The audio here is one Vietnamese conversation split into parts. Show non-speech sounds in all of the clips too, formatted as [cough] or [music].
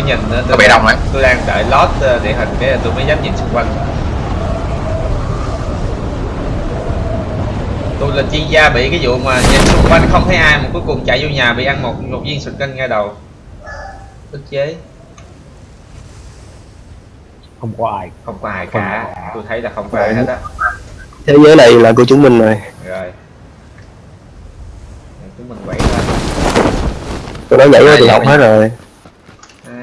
có nhìn nữa có tôi bị đang, đông đấy tôi đang đợi lót ờ, địa hình cái tôi mới dám nhìn xung quanh. Tôi là chuyên gia bị cái vụ mà nhìn xung quanh không thấy ai mà cuối cùng chạy vô nhà bị ăn một một viên sụt canh ngay đầu. Ức chế. Không có ai. Không có ai Không cả. có ai. tôi thấy là không có ai hết á. Thế giới này là của chúng mình rồi. Rồi. Chúng mình quậy lên tụi nó nhảy vô từ học dạ. hết rồi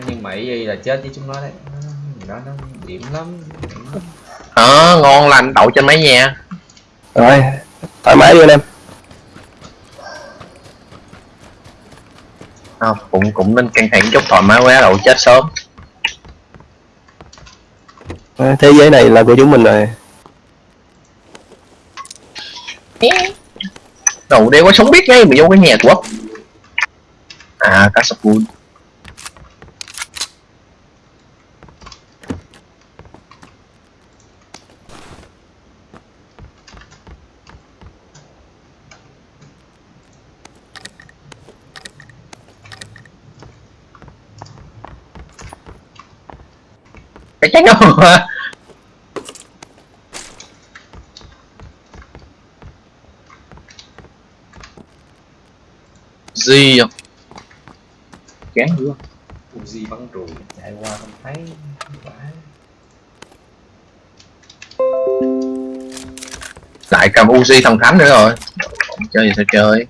nhưng mà ý là chết với chúng nó đấy. À, đó nó điểm lắm. Ờ ngon lành đậu trên mấy nhà rồi thoải mái đi anh em. À, cũng cũng nên căng thẳng chút thoải mái quá đậu chết sớm. Ờ, thế giới này là của chúng mình rồi. Đậu đeo có sống biết ngay bị vô cái nhà của. À cá cái chắc đâu mà gì không? Kén nữa Uzi bắn ruồi chạy qua không thấy. Phải lại cầm Uzi thần thánh nữa rồi. Chơi gì sao chơi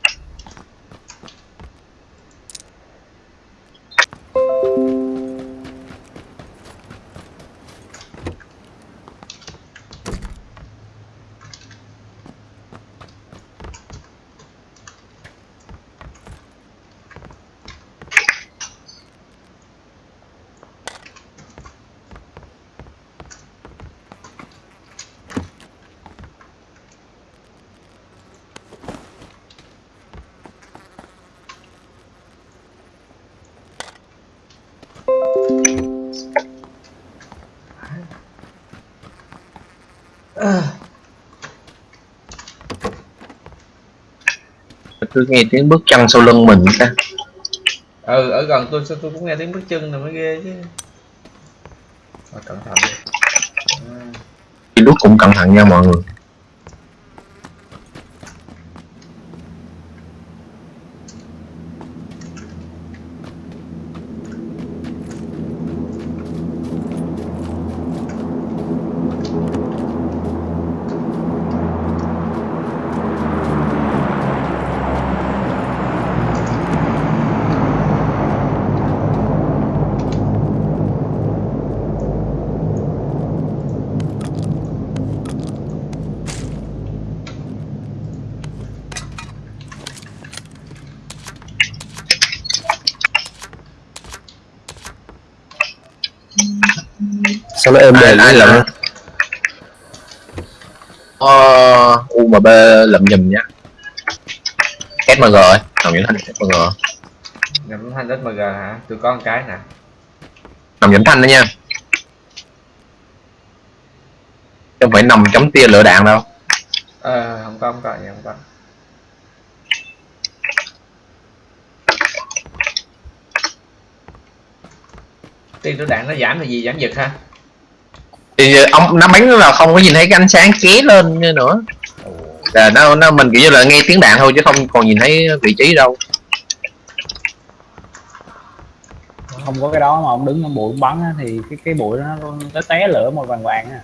cứ nghe tiếng bước chân sau lưng mình ta. Ừ ở gần tôi sao tôi cũng nghe tiếng bước chân này mới ghê chứ. Thôi, cẩn thận đi. À, lúc cũng cẩn thận nha mọi người sao nó êm đềm ai vậy? lậm ờ UMB lậm nhùm nhá. SMG ơi nằm những thanh SMG nhầm thanh SMG hả? Tôi có một cái nè. Nằm những thanh đó nha. Chứ không phải nằm chống tia lửa đạn đâu. Ờ không có không có không có. Tiên lửa đạn nó giảm thì gì? Giảm giật ha thì ông nó bắn là không có nhìn thấy cái ánh sáng ké lên nữa. Là nó nó mình kiểu như là nghe tiếng đạn thôi chứ không còn nhìn thấy vị trí đâu. Không có cái đó mà ông đứng trong bụi bắn á, thì cái cái bụi nó nó té lửa màu vàng vàng á.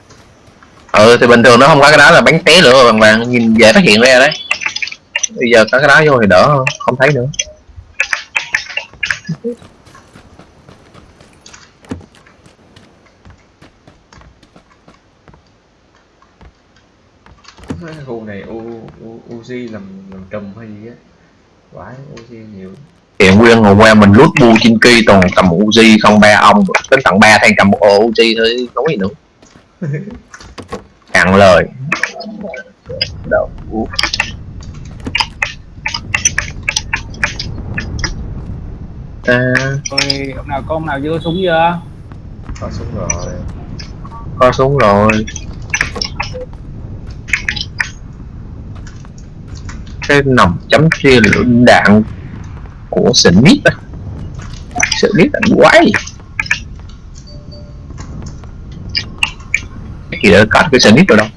Ừ thì bình thường nó không có cái đó là bắn té lửa vàng vàng nhìn dễ phát hiện ra đấy. Bây giờ có cái đó vô thì đỡ hơn không thấy nữa cái khu này U, U, Uzi làm làm trùm hay gì á. Vãi Uzi nhiều. Hiện nguyên hôm qua mình lút bu trên kỳ toàn cầm Uzi không ba ông đến tận ba thằng cầm một ổ Uzi thôi nói gì nữa. [laughs] Cạn lời. Đâu? Ta. Rồi ông nào có ông nào chưa có súng chưa? Có súng rồi. Có súng rồi cái nòng chấm ria lửa đạn của Smith à. Smith là quái Thì đỡ cắt cái Smith rồi đâu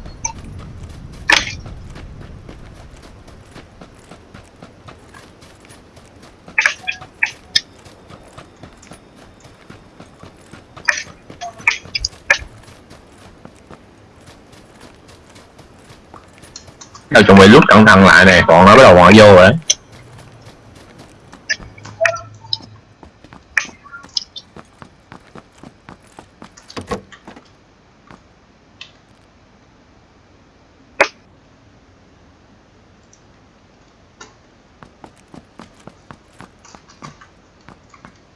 Đâu chuẩn bị lúc cẩn thận lại này, còn nó bắt đầu ngoại vô rồi. Đấy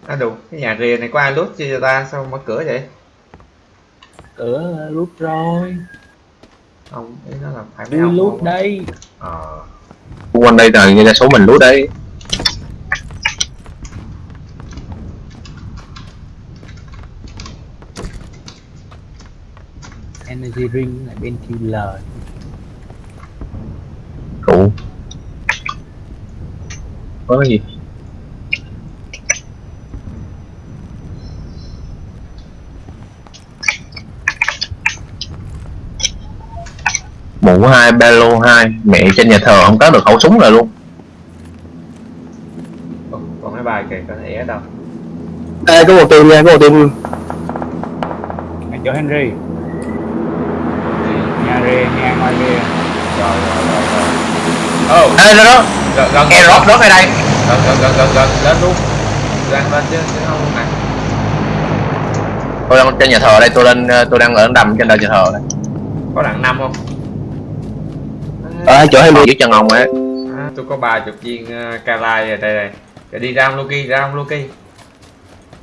à đủ cái nhà rìa này có ai lút chưa cho ta? Sao mở cửa vậy? Cửa rút rồi không ý nó là phải ông lút đây. Ờ. Quanh đây là như đa số mình lút đấy energy ring là bên killer Cụ Có cái gì? Mũ hai, ba lô hai. Mẹ trên nhà thờ không có được khẩu súng rồi luôn. Còn mấy bài kìa có thể đâu? Ê, có một team nha có một team ngay chỗ Henry. Nhà rìa nhà ngoài rìa rồi rồi rồi rồi. Oh Ê, đó đó. Gần gần Nghe rót ở đây. Gần gần gần gần gần. Lên luôn. Đang lên chứ chứ không nè. Tôi đang trên nhà thờ đây, tôi lên tôi đang ở đầm trên đầu nhà thờ đây. Có đặng năm không ở chỗ Henry Dưới chân ông ấy à, tôi có ba chục viên uh, calai rồi đây này. Rồi đi ra ông Loki ra ông Loki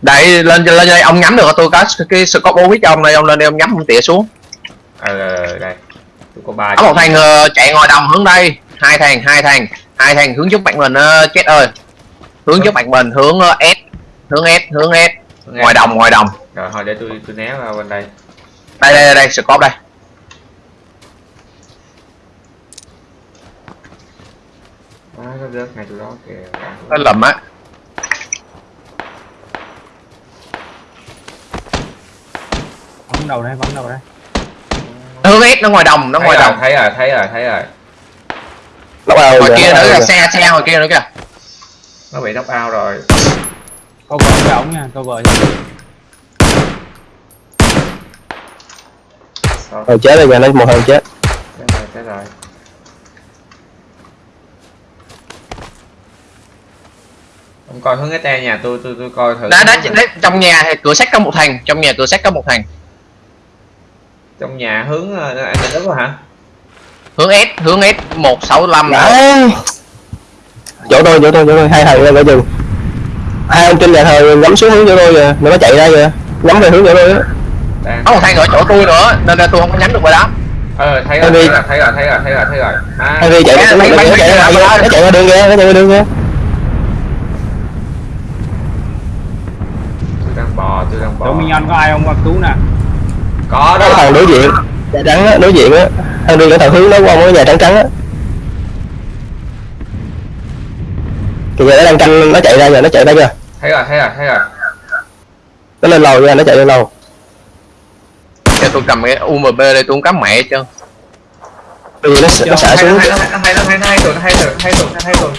Đây, lên lên đây, ông nhắm được tôi có cái scope OX cho ông đây, ông lên đây ông nhắm ông tỉa xuống. Ờ ờ, đây. Tôi có ba có một thằng ờ, chạy ngoài đồng hướng đây. Hai thằng hai thằng hai thằng hướng giúp bạn mình uh, chết ơi. Hướng giúp bạn mình hướng ờ, S hướng S hướng S. Ngoài đồng ngoài đồng. Rồi thôi để tôi tôi né vào bên đây. Đây đây đây, đây scope đây à, nó rớt ngay chỗ đó kìa. Nó lầm á. Bắn đầu đây bắn đầu đây. Hướng S nó ngoài đồng nó thấy ngoài rồi, đồng. thấy rồi thấy rồi thấy rồi. Nó vào ngoài rồi, kia nó nữa rồi. xe xe ngoài kia nữa kìa. Nó bị knock out rồi. Cover cho ổng nha cho Sao? Rồi chết rồi, giờ nó một thằng chết. Chết rồi chết rồi ông coi hướng cái tre nhà tôi tôi tôi coi thử. Đó đó đấy, trong nhà thì cửa sắt có một thằng trong nhà cửa sắt có một thằng trong nhà hướng ờ, anh định đúng rồi hả? Hướng S hướng S một sáu năm. Đấy. chỗ tôi chỗ tôi chỗ tôi hai thằng lên ở chừng hai ông trên nhà thờ ngắm xuống hướng chỗ tôi kìa nó nó chạy ra kìa ngắm về hướng chỗ tôi á. Có một thằng ở chỗ tôi nữa nên là tôi không có nhắm được vào đó. Ờ thấy rồi thấy rồi thấy rồi thấy rồi thấy rồi thấy rồi. Chạy nó chạy nó bắn, chạy ra đường kìa nó chạy qua đường kìa tôi đang bò tôi đang minion có ai không qua cứu nè có cái đó thằng đối diện nhà trắng á đối diện á Henry cái thằng hướng nó qua cái nhà trắng trắng á kìa nó đang canh nó chạy ra kìa nó chạy ra kìa thấy rồi thấy rồi thấy rồi nó lên lầu kìa nó chạy lên lầu cho tôi cầm cái UMP đây tôi không cắm mẹ chứ vì nó nó xả hay xuống hay hay hay hay hay rồi hay rồi hay rồi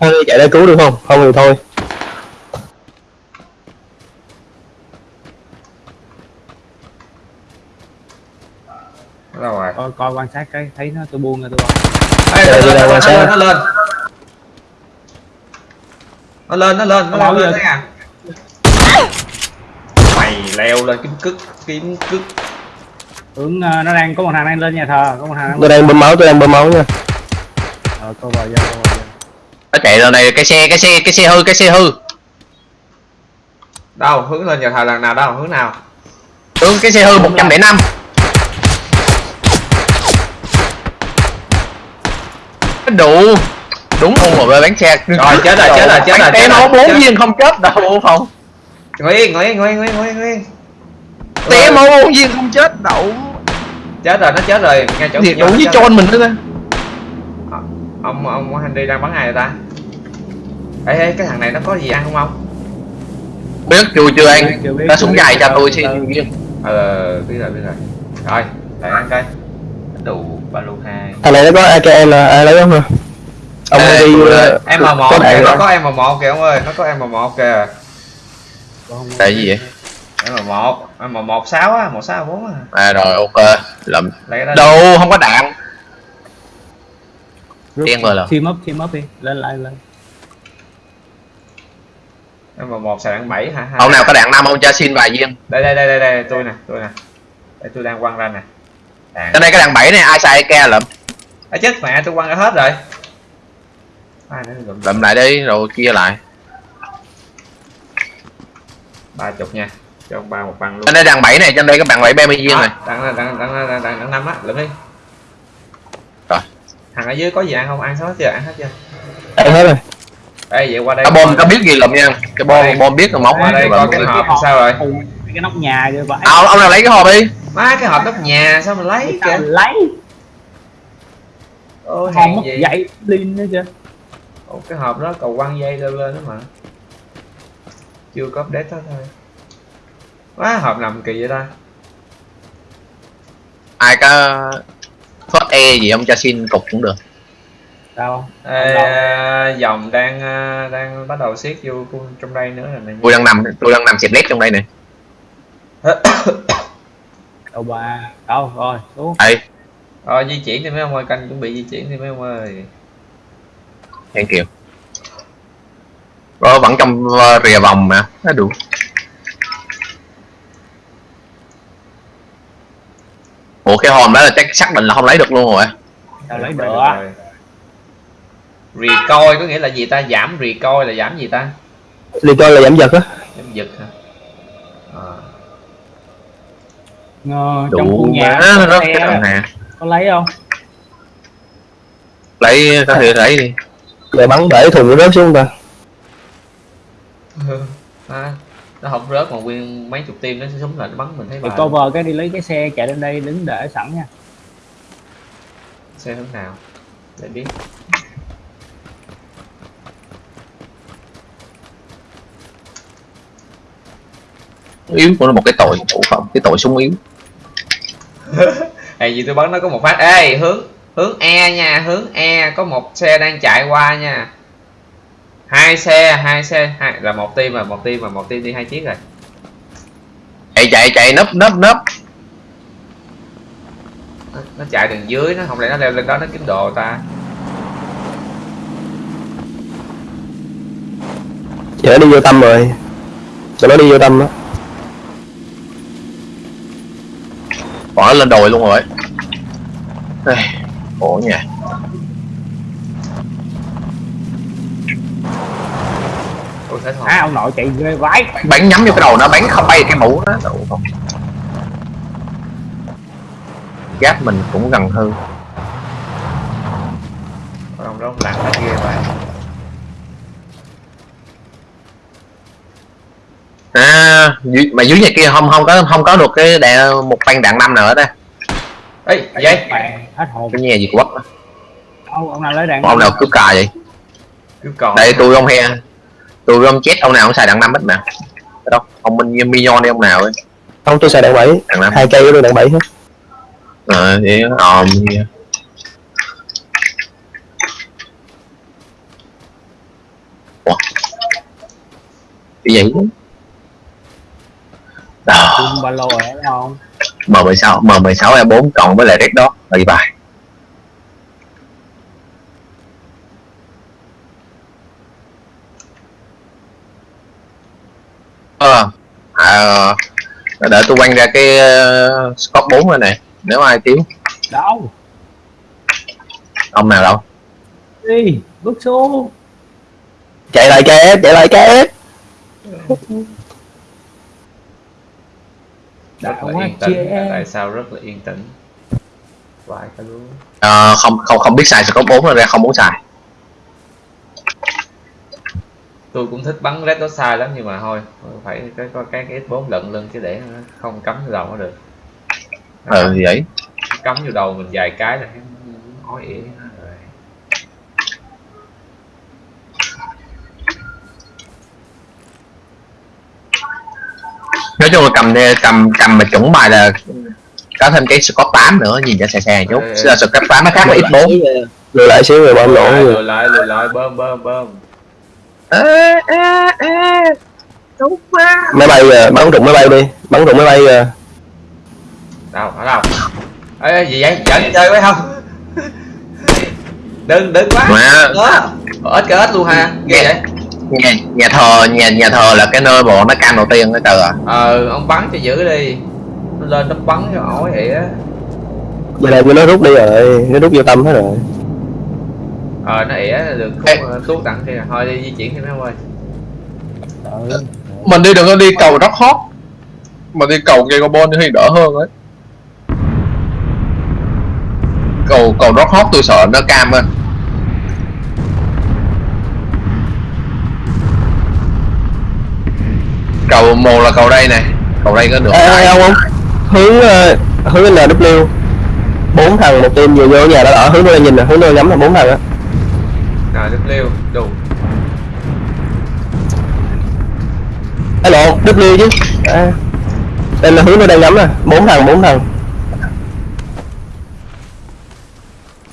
hay rồi chạy ra cứu được không không thì thôi đâu rồi. Coi coi quan sát cái thấy nó tôi buông rồi tôi bắn Ê, Đây, nó đây, lên, sao? lên, nó lên. Nó lên nó lên nó Nó lên nó à mày leo lên kiếm cứt kiếm cứt hướng ờ, nó đang có một thằng đang lên nhà thờ có một thằng đang tôi đang bơm máu tôi đang bơm máu nha. Ờ cho cover cho nó chạy ra này cái xe cái xe cái xe hư cái xe hư. Đâu hướng lên nhà thờ lần nào đâu hướng nào? Hướng cái xe hư 105 đủ. Đúng không mà bán xe. Rồi, chết rồi, chết rồi, chết rồi, chết nó rồi, bốn viên không chết đâu không ngồi yên ngồi yên ngồi yên ngồi yên ngồi yên, ngồi yên té máu bốn viên không chết đậu chết rồi nó chết rồi ngay chỗ nó với chết trôn mình nữa cơ. Rồi. ông ông Henry đang bắn ai vậy ta? Ê ê cái thằng này nó có gì ăn không ông? Biết chưa chưa ăn. Ta súng dài cho tôi xin ờ biết rồi biết rồi. Rồi lại ăn cây đủ ba lô hai. Thằng này nó có AKM là ai lấy không hả? Ông Ê, đi ờ, em m một có đạn kìa nó có em m một kìa ông ơi nó có em m một kìa. Tại gì vậy? Em m một em m một sáu á một sáu bốn á. À rồi ok. Đó đâu không có đạn. Đen rồi là. team up team up đi. Lên lại lên. Em m một xài đạn bảy hả ông nào có đạn năm ông cho xin vài viên. Đây đây đây đây đây tôi nè tôi nè. Đây tôi đang quăng ra nè đạn cái này cái đạn bảy này ai xài ke lụm? À, chết mẹ tôi quăng ra hết rồi. Ai lụm? Lại đi rồi chia lại. Ba chục nha cho ông ba một băng luôn. Trên đây đạn bảy này trên đây các bạn bảy 30 viên này. đặng đặng đặng đặng đặng năm á lụm đi. Rồi. thằng ở dưới có gì ăn không? Ăn hết chưa? Ăn hết chưa? Ăn hết rồi. Đây vậy qua đây cái bom có biết gì lụm nha. Cái bom bom biết rồi móc qua đây coi cái hộp sao rồi cái nóc nhà kìa vậy. Ông, ông nào lấy cái hộp đi. Má cái hộp nóc nhà sao mà lấy kìa? lấy. Ô hàng mất gì dậy lên nữa chứ Ồ, cái hộp đó cầu quăng dây lên lên đó mà. Chưa có update đó thôi. Quá hộp nằm kỳ vậy ta? Ai có thoát e gì ông cho xin cục cũng được. Sao Ê, đâu. à, dòng đang à, đang bắt đầu siết vô trong đây nữa rồi này tôi đang nằm tôi đang nằm xịt lét trong đây này [coughs] đâu ba đâu? Rồi xuống. Đây rồi di chuyển đi mấy ông ơi canh chuẩn bị di chuyển đi mấy ông ơi. Thank you Rồi, vẫn trong ờ, rìa vòng mà. Nó đủ. Ủa cái hòm đó là chắc xác định là không lấy được luôn rồi. Tao lấy Được rồi. recoil có nghĩa là gì ta? Giảm recoil là giảm gì ta? Đi coi là giảm giật á. Giảm giật hả? À. Ờ, trong đủ khu nhà má có nó xe nè có lấy không? Lấy có thể lấy đi. Để bắn để thùng nó rớt xuống ta. À, nó không rớt mà nguyên mấy chục tim nó sẽ súng lại nó bắn mình thấy thì bà cover cái đi lấy cái xe chạy lên đây đứng để sẵn nha. Xe hướng nào? Để biết. Yếu của nó một cái tội ủa không cái tội súng yếu [laughs] hay gì tôi bắn nó có một phát. Ê hướng hướng E nha hướng E có một xe đang chạy qua nha. Hai xe hai xe hai, là một team mà một team mà một team đi hai chiếc rồi. Chạy chạy chạy nấp nấp nấp. Nó, nó chạy đường dưới nó không lẽ nó leo lên đó nó kiếm đồ ta? Giờ nó đi vô tâm rồi. Tụi nó đi vô tâm đó. Bỏ nó lên đồi luôn rồi. Ê, khổ nha. À ông nội chạy ghê vãi bắn nhắm vô cái đầu nó bắn không bay cái mũ đó Ủa, không. Giáp mình cũng gần hư ông đó ông lặn hết ghê vậy à mà dưới nhà kia không không có không có được cái đạn một băng đạn năm nào hết á. Ấy mẹ hết hồn cái nhà gì của Bắc ông ông nào lấy đạn ông nào cứ cà vậy? Đây tôi ông he. Tôi ông chết ông nào cũng xài đạn năm hết mà. Đâu ông minh minion đi ông nào ấy. Không tôi xài đạn bảy. Hai cây tôi đạn bảy hết ờ Ủa? cái gì? Đó. Chung ba lô rồi thấy không? M16 M16 E4 cộng với lại Red Dot là bài? Ờ à, đợi tôi quăng ra cái uh, scope 4 rồi này nếu ai thiếu. Đâu? Ông nào đâu? Đi bước xuống. Chạy lại KS chạy lại KS [laughs] rất là yên tĩnh. tại sao rất là yên tĩnh? Vài cái luôn. Ờ, không không không biết xài scope 4 rồi ra không muốn xài. Tôi cũng thích bắn red dot sai lắm nhưng mà thôi phải cái có cái cái S4 lận lưng chứ để không cắm vô đầu nó được. Ờ thì vậy. Cắm vô đầu mình vài cái là nó ói ỉa rồi nói chung là cầm cầm cầm mà chuẩn bài là có thêm cái Scott 8 nữa nhìn cho xe xe chút. Ừ. Scott 8 nó khác với X4 lùi lại xíu rồi bom nổ lùi rồi lại lùi lại lùi lại bơm bơm bơm. Ê ê ê đúng quá. Máy bay kìa bắn trụng máy bay đi bắn trụng máy bay kìa đâu ở đâu? Ê gì vậy? Giỡn chơi phải không? Đừng đừng quá. Mà đó. Ít cái ít luôn ha ghê vậy nhà, nhà thờ nhà nhà thờ là cái nơi bọn nó cam đầu tiên đó trời ạ. Ờ ông bắn cho giữ đi. Nó lên nó bắn cho ổi vậy á. Giờ này nó rút đi rồi nó rút vô tâm hết rồi. Ờ nó ỉa được không tuốt tặng kia thôi đi di chuyển thêm em ơi. Ừ. mình đi đừng có đi cầu Rock Hot mà đi cầu cây carbon thì đỡ hơn ấy. Cầu cầu Rock Hot tôi sợ nó cam á cầu một là cầu đây này. Cầu đây có được ê ê, ông không hướng ờ, hướng NW bốn thằng một team vừa vô nhà đã đỏ hướng tôi nhìn nè hướng tôi nhắm là bốn thằng á. Liêu đủ. Ấy lộn W chứ. À. đây là hướng tôi đang nhắm nè bốn thằng bốn thằng.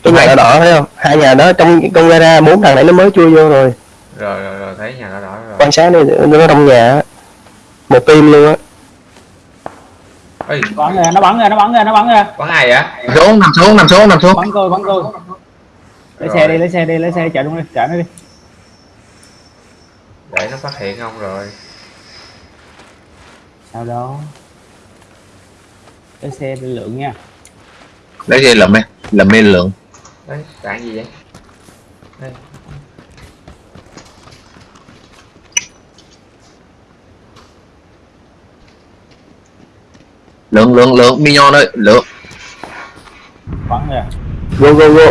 Cái nhà đã đỏ thấy không? Hai nhà đó trong trong gara bốn thằng này nó mới chui vô rồi. Rồi rồi rồi thấy nhà nó đỏ rồi. Quan sát đi nó trong nhà á. Một team luôn á. Bắn ra nó bắn ra nó bắn ra nó bắn ra bắn ai vậy? Nằm xuống nằm xuống nằm xuống nằm xuống. Bắn tôi bắn tôi. Lấy Rồi. xe đi lấy xe đi lấy xe chạy luôn đi chạy nó đi. Để nó phát hiện ông rồi. Sao đó lấy xe đi lượng nha. Lấy gì lầm em lầm mê lượng. Đấy đạn gì vậy? Đây lượng lượng lượng minion ơi lượng bắn ra go go go.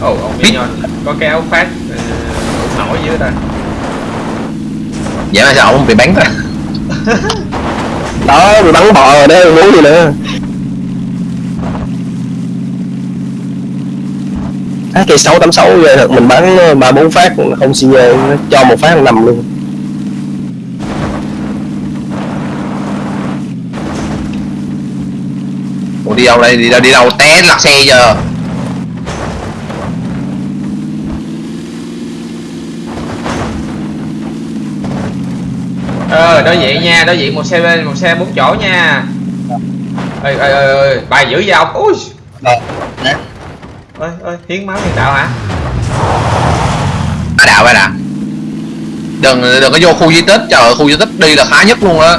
Ồ ông minion. Có cái áo phát ờ, nổi dưới ta. Vậy mà sao ông bị bắn ta? [laughs] Đó bị bắn bò rồi đó muốn gì nữa? Á cây sáu tám sáu vậy thật mình bắn ờ, ba bốn phát không xi nhê nó cho một phát nằm luôn Ủa đi đâu đây đi đâu đi đâu té lật xe giờ. Ờ đối diện nha đối diện một xe bên một xe bốn chỗ nha. Ơi ơi ơi bài giữ dao ui. Ờ, nè. ơi ơi hiến máu nhân đạo hả? Ba đạo ba đạo. Đừng đừng có vô khu di tích. Trời ơi, khu di tích đi là khá nhất luôn á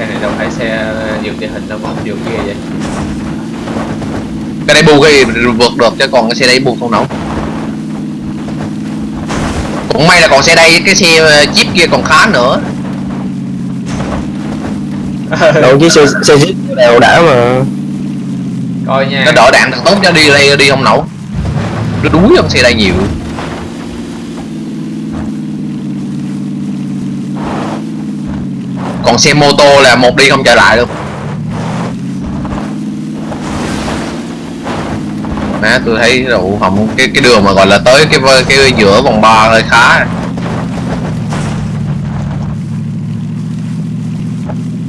xe này đâu? Phải xe vượt địa hình đâu mà vượt kia vậy? Cái đây bu cái vượt được chứ còn cái xe đây bu không nổi. Cũng may là còn xe đây cái xe ờ, chip kia còn khá nữa. Đầu chiếc xe xe jeep đều đã mà. Coi nha. Nó đỡ đạn thật tốt cho đi đây đi không nổi. Nó đuối hơn xe đây nhiều còn xe mô tô là một đi không trở lại luôn. Má tôi thấy rượu hồng cái cái đường mà gọi là tới cái cái giữa vòng ba hơi khá.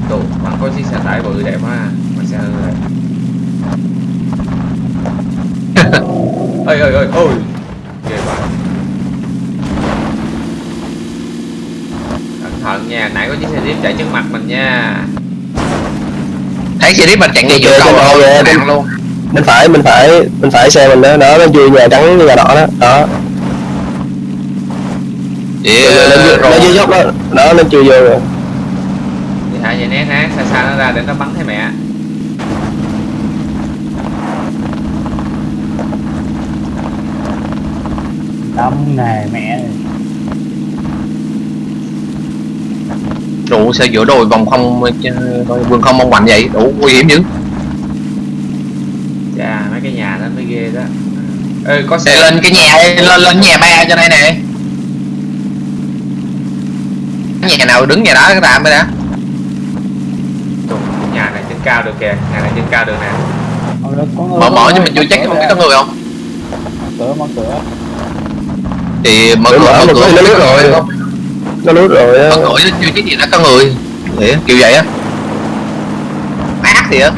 Đủ bạn có chiếc xe tải bự đẹp quá mà xe rồi ơi ơi ơi ôi nha. Nãy có chiếc xe jeep chạy trước mặt mình nha. Thấy xe đi mình chạy ngay giữa cầu kìa, nặng luôn bên phải bên phải bên phải xe mình đó đó nó chui nhà trắng với nhà đỏ đó đó. Vậy, nó, ờ, nó, dưới dốc đó đó nó chui vô rồi. Đi thả dây nét á xa xa nó ra để nó bắn thấy mẹ. Đâm này mẹ đủ xe giữa đồi vòng không ờ, vườn không mong mạnh vậy. Đủ nguy hiểm dữ chà mấy cái nhà đó mới ghê đó. Ê có xe lên cái nhà lên lên nhà ba cho đây nè. Nhà nào đứng nhà đó cái tạm mới đã nhà này trên cao được kìa nhà này trên cao được nè. Có có người- mở có mở nhưng mình chưa chắc không biết có người không. Mở cửa mở cửa. Thì mở Mở, cửa mở, mở mở cửa. cửa, không biết nó có rồi nó lút rồi á. Có người chưa cái gì đó có người. Để, kiểu vậy á. Ác thì á?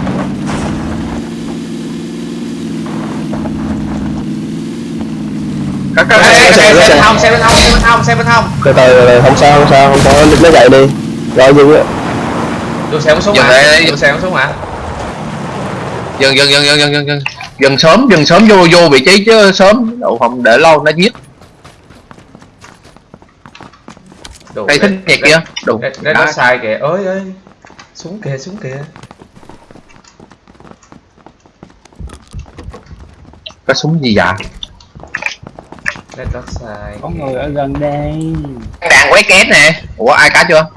Xe bên hông xe bên hông xe bên hông xe bên hông từ từ không sao không sao không sao. Nó dậy đi. Rồi dừng á. Dừng xe xuống hả? dừng xe xuống hả? Dừng dừng dừng dừng dừng dừng dừng. Sớm dừng sớm vô vô vị trí chứ sớm. Đậu không để lâu nó giết. Đồ, cây thích nhạc kia. Đủ Nó, nó, sai kìa. Ơi ơi xuống kìa xuống kìa. Có súng gì dạ nó nó sai có người ở gần đây. Đạn quét két nè. Ủa ai cá chưa?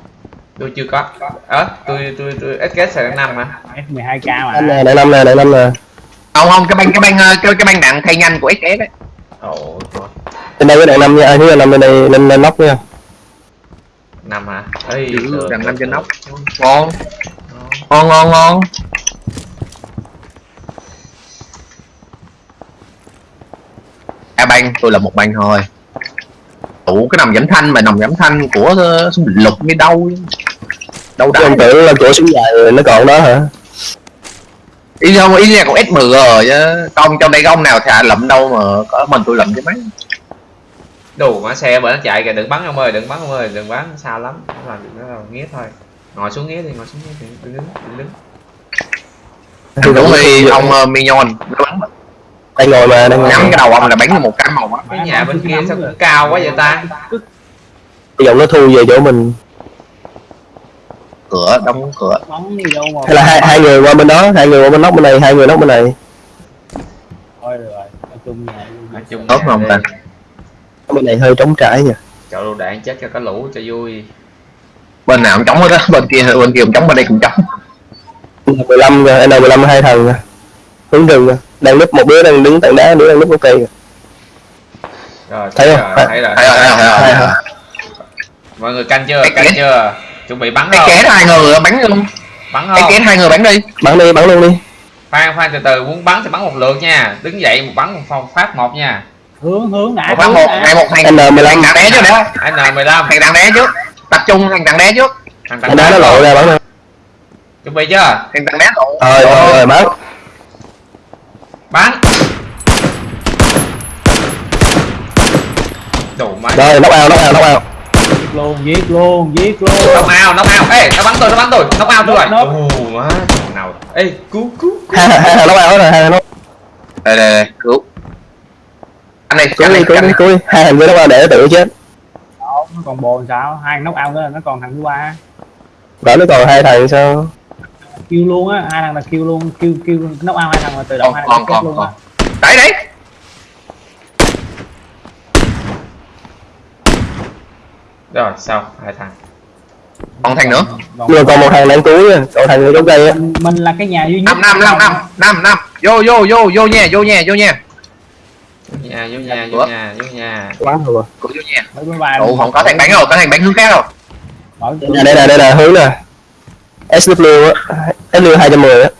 Tôi chưa có. Ờ tôi tôi tôi SKS sẽ năm mà. F12k anh mà. Nè đại năm nè đại năm nè. Không không cái băng cái băng cái, cái băng đạn thay nhanh của SKS đấy ồ trời. bên đây có đại năm nha. Ai thứ năm bên đây lên lên nóc nha năm hả? Được, đằng năm trên nóc. ngon. Ngon. ngon ngon. A băng tôi là một băng thôi. Đủ cái nòng giảm thanh mà nòng giảm thanh của ờ, súng định lục như đâu đâu đã tưởng là chỗ súng dài rồi nó còn đó hả? Ý không ý là còn S10 rồi chứ. Công trong đây có ông nào thà lụm đâu mà có mình tôi lụm chứ mấy đủ mà xe bởi nó chạy kìa đừng bắn ông ơi đừng bắn ông ơi đừng bắn sao lắm. Nó làm nó làm nghía thôi. Ngồi xuống nghía đi ngồi xuống nghía đi đừng đứng đừng đứng. Thằng đúng thì ông uh, Mignon nó bắn đang ngồi mà đang nhắm cái đầu ông là bắn được một cái màu á. Cái nhà bên kia sao cũng cao quá vậy ta? Cái giọng nó thu về chỗ mình. Cửa đóng cửa. Đi hay là hai hai người qua bên đó hai người qua bên nóc bên này hai người nóc bên này. Thôi được rồi nói chung nhà nói chung Tốt không đi. ta? Bên này hơi trống trải nha chọn đồ đạn chết cho có lũ cho vui. Bên nào cũng chống hết á bên kia bên kia cũng chống bên đây cũng chống N15 rồi N15 hai thằng nha hướng rừng nha đang núp một đứa đang đứng tảng đá đứa đang núp cây kìa. rồi Thấy rồi, không? thấy rồi. Thấy rồi, thấy rồi, thấy rồi, rồi. mọi người canh chưa? Cái canh chưa? Chuẩn bị bắn cái không? kế hai người bắn luôn. Bắn cái không? kế hai người bắn đi. Bắn đi bắn luôn đi. Khoan khoan từ từ muốn bắn thì bắn một lượt nha. Đứng dậy một bắn một phòng phát một nha hướng hướng đã một một ngày một thằng N15. thằng đạn đé trước đã. N 15 thằng đạn đé trước. Tập trung thằng đạn đé trước. Thằng anh đá nó lộ ra bắn chuẩn bị chưa? Thằng đạn đé lộ. Rồi rồi rồi bắn bắn. Đủ máy rồi nóc ao nóc ao nóc ao giết luôn giết luôn giết luôn. Nóc ao nóc ao ê nó bắn tôi nó bắn tôi. Nóc ao tôi rồi. Nóc. ồ má. Thằng nào. Ê cứu cứu cứu. Hai hai thằng nóc ao rồi hai thằng nóc đây đây đây cứu anh này cứu anh đi này cứu anh đi này cứu đi. Hai thằng kia nóc ao để tự chết Đó, nó còn bồ sao? Hai nóc ao nữa nó còn thằng thứ ba. Đó nó còn hai thằng sao? Kêu luôn á hai thằng là kêu luôn kêu kêu nóc ao hai thằng là tự động còn hai còn thằng chết còn luôn còn. á. Đấy đấy. Rồi sao? Hai thằng. Còn thằng nữa. Còn- mà còn một thằng đang nha. Còn thằng người trong cây á. Mình, là cái nhà duy nhất. Năm năm năm năm năm năm. Vô vô vô vô nha vô nha vô nha nhà vô nhà vô Ủa? nhà vô nhà. Quá rồi. Cứu vô bài Ồ, không có thằng bắn rồi có thằng bắn hướng khác rồi. Nè, đây nè đây nè hướng nè. SW á SW 210 á.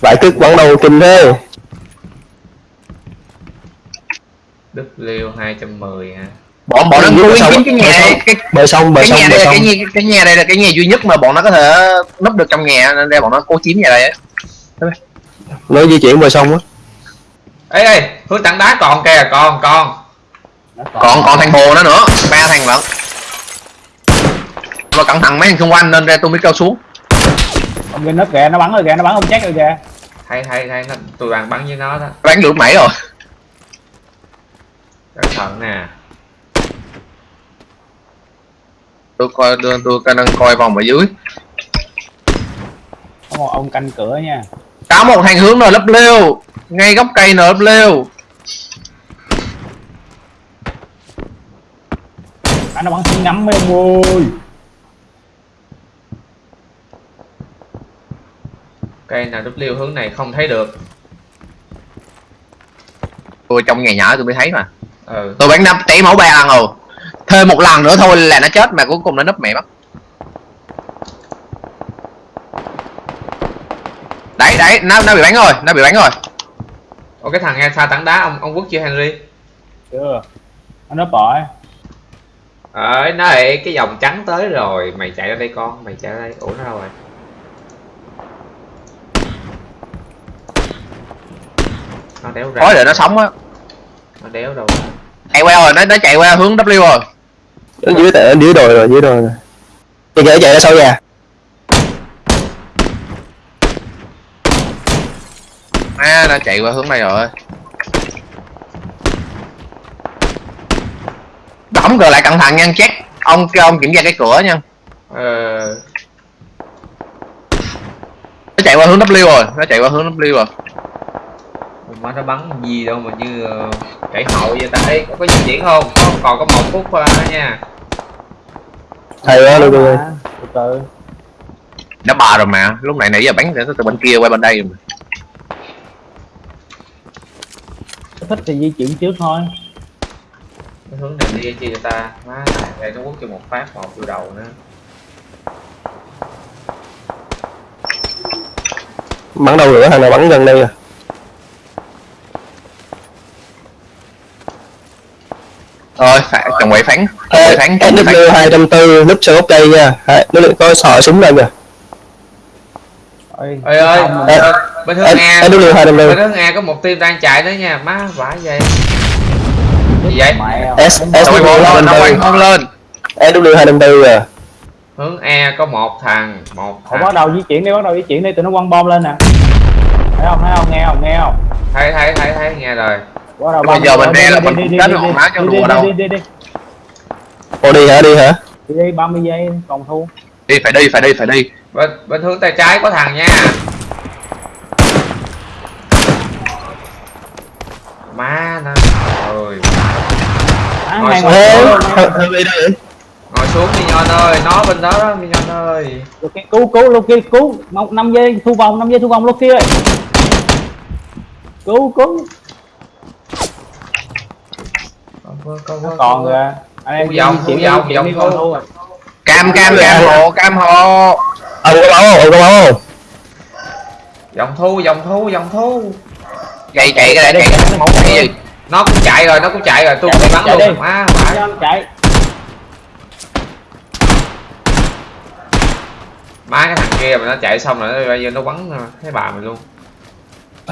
Vải cứt bắn đầu kinh thế. W 210 hả? Bọn bọn nó kiếm cái bờ nhà sông. cái bờ sông bờ nhà là sông cái nhà cái nhà đây là cái nhà duy nhất mà bọn nó có thể núp được trong nhà nên đây bọn nó cố chiếm nhà đây á. Nó di chuyển bờ sông á ê ê hướng tảng đá còn kìa còn còn. Nó còn. Còn thằng bồ nó nữa ba thằng lận. Mà cẩn thận mấy thằng xung quanh nên đây tôi mới kêu xuống. Ông kia nấp kìa nó bắn rồi kìa nó bắn ông chết rồi kìa. Hay hay hay nó tụi bạn bắn với nó đó. Bán được mẩy rồi. Cẩn thận nè. Tôi coi tôi, tôi đang coi vòng ở dưới. Có một ông canh cửa nha. Có một thằng hướng rồi lấp lêu ngay gốc cây nở lêu. À, nó bắn súng ngắm mấy ông ơi cây nào W hướng này không thấy được. Tôi trong nhà nhỏ tôi mới thấy mà. Ừ. Tôi bán nắp té máu ba lần rồi. Thêm một lần nữa thôi là nó chết mà cuối cùng nó nấp mẹ mất. Đấy đấy nó nó bị bắn rồi nó bị bắn rồi Ồ cái thằng xa tảng đá ông ông quốc chưa Henry? Chưa. Nó nấp rồi Ơi, nó lại cái dòng trắng tới rồi. Mày chạy ra đây con, mày chạy ra đây. Ủa nó đâu rồi? Nó đéo ra. Khói để nó sống á. Nó đéo đâu. Chạy qua rồi nó nó chạy qua hướng W rồi. Ở dưới tại dưới đồi rồi dưới đồi rồi thì kìa chạy ra sau nhà à nó chạy qua hướng này rồi. Đóng cửa lại cẩn thận nha check ông kêu ông kiểm tra cái cửa nha. Ờ. Nó chạy qua hướng W rồi nó chạy qua hướng W rồi. Má nó bắn gì đâu mà như ờ, chạy hậu vậy ta? Ê, có, có di chuyển không? Có, còn có một phút thôi nha. Thầy quá luôn rồi Mà, từ từ. Nó bò rồi mà lúc này nãy giờ bắn từ từ bên kia qua bên đây mà. Thích thì di chuyển trước thôi. Cái hướng này đi chi cho ta? Má này, đây nó quất cho một phát một vô đầu nữa. Bắn đâu nữa thằng nào bắn gần đây à? Thôi phải chồng quậy phán. Chồng quậy phán phán. SW 240 núp sau gốc cây nha. Đấy, nó lại có sọ súng lên kìa ơi Ê ơi, ờ, bên hướng A SW 250 Bên hướng A có một team đang chạy nữa nha. Má vãi vậy. Gì vậy? S SW lên nó quay 250 không lên SW 250 à. Hướng A có một thằng Một thằng bắt đầu di chuyển đi bắt đầu di chuyển đi tụi nó quăng bom lên nè. Thấy không thấy không nghe không nghe không? Thấy thấy thấy thấy nghe rồi. Bắt đầu Bây giờ đi, mình đi, là đi, mình đi, đi, đi, rồi, đi, má đi, đùa đi, đâu. đi, đi, đi, Ồ đi hả đi hả? Đi, đi 30 giây còn thu đi phải đi phải đi phải đi. Bên bên hướng tay trái có thằng nha. Má nó ơi à, Ngồi xuống. đi. đây ngồi xuống Minion ơi. Nó bên đó đó Minion ơi. Loki cứu cứu Loki cứu. Một năm giây thu vòng 5 giây thu vòng Loki ơi cứu cứu. Còn kìa anh em vòng, vòng, vòng thu. Cam cam cam hộ cam hộ. Ông có máu không ông có máu không dòng thu dòng thu dòng thu. Chạy chạy cái này chạy. Cái móng chạy gì nó cũng chạy rồi nó cũng chạy rồi. Tôi cũng đi, bắn đi. luôn má chạy má cái thằng kia mà nó chạy xong rồi nó bây giờ nó bắn thấy bà mình luôn.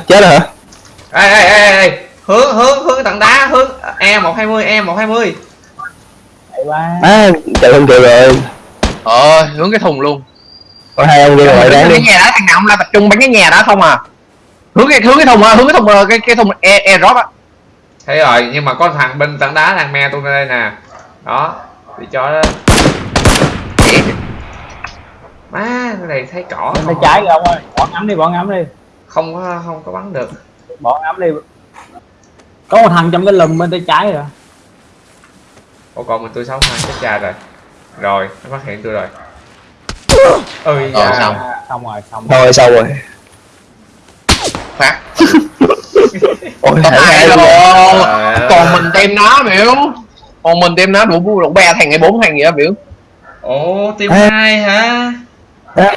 Chết rồi hả? Ê ê ê ê. Hướng hướng hướng tảng đá hướng. E một hai mươi e một hai mươi chạy qua à chạy không kịp rồi ờ hướng cái thùng luôn. Có hai ông kia hướng ngoài đáng cái nhà đó thằng nào cũng là tập trung bắn cái nhà đó không à. Hướng cái hướng cái thùng à, hướng cái thùng ờ, cái cái thùng e e drop á. Thấy rồi nhưng mà có thằng bên tảng đá đang me tôi đây nè. Đó bị cho đó. Má cái này thấy cỏ bên tay không, trái kìa ông ơi. Bỏ ngắm đi bỏ ngắm đi. Không có không có bắn được. Bỏ ngắm đi. Có một thằng trong cái lùm bên tay trái rồi Ủa còn mình tôi sống hai chết cha rồi. Rồi nó phát hiện tôi rồi. Ơi Rồi, da. xong. Xong rồi xong rồi. Thôi xong rồi. Phát. Ôi có hai luôn còn mình tem nó biểu. Còn mình tem nó đủ đủ ba thằng hay bốn thằng gì đó biểu. Ủa team hai hả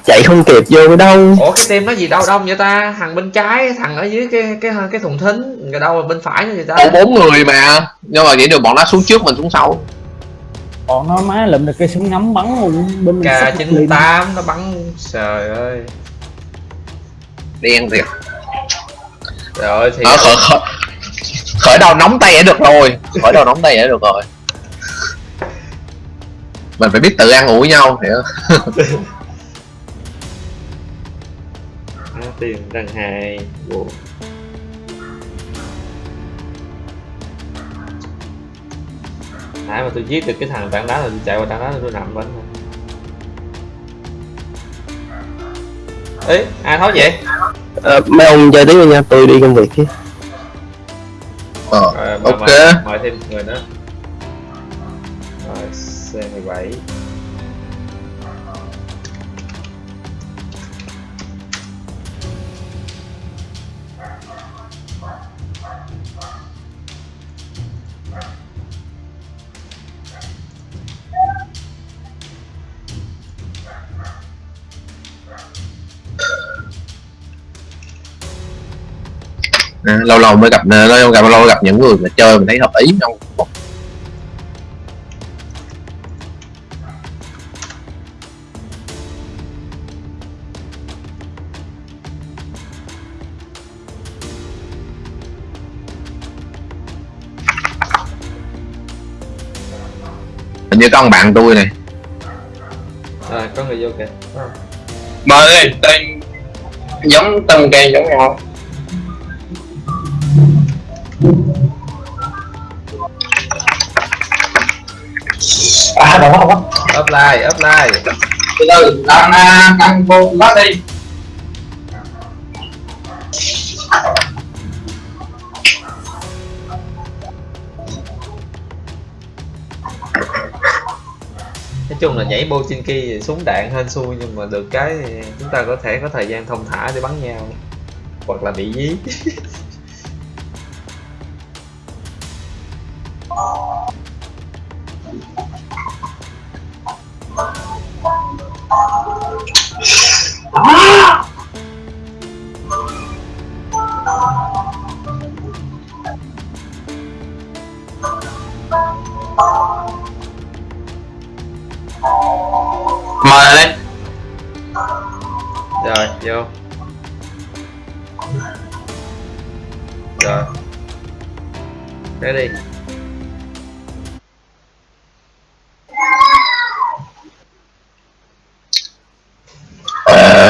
chạy không kịp vô đâu. Ủa cái team nó gì? Đâu đông vậy ta? Thằng bên trái thằng ở dưới cái cái cái thùng thính. Người đâu bên phải nữa vậy ta? Còn bốn người mà. Nhưng mà vậy được bọn nó xuống trước mình xuống sau. Còn nó má lụm được cây súng ngắm bắn luôn. Bên mình k chín tám nó bắn. Trời ơi. Đen thiệt. Rồi thì ở khởi, khởi, khởi đầu nóng tay đã được rồi. Khởi đầu nóng tay đã được rồi. Mình phải biết tự ăn ủi nhau hiểu [laughs] tiền đằng hai Ủa. nãy mà tôi giết được cái thằng tảng đá là tôi chạy qua tảng đá là tôi nằm bên thôi. Ấy ai tháo vậy? Ờ, mấy ông chơi tiếp đi nha tôi đi công việc chứ. Ờ, mời, ok. mời, mời thêm người nữa. Rồi C17 à, lâu lâu mới gặp ờ, lâu gặp lâu gặp những người mà chơi mình thấy hợp ý không hình như con bạn tôi này. À có người vô kìa. Mời tên giống tầng kèm giống nhau. Đâu đâu quá. offline offline Từ từ, đang à, đang vô lát đi. nói chung là nhảy Bochinki thì súng đạn hên xui nhưng mà được cái thì chúng ta có thể có thời gian thông thả để bắn nhau hoặc là bị dí [laughs]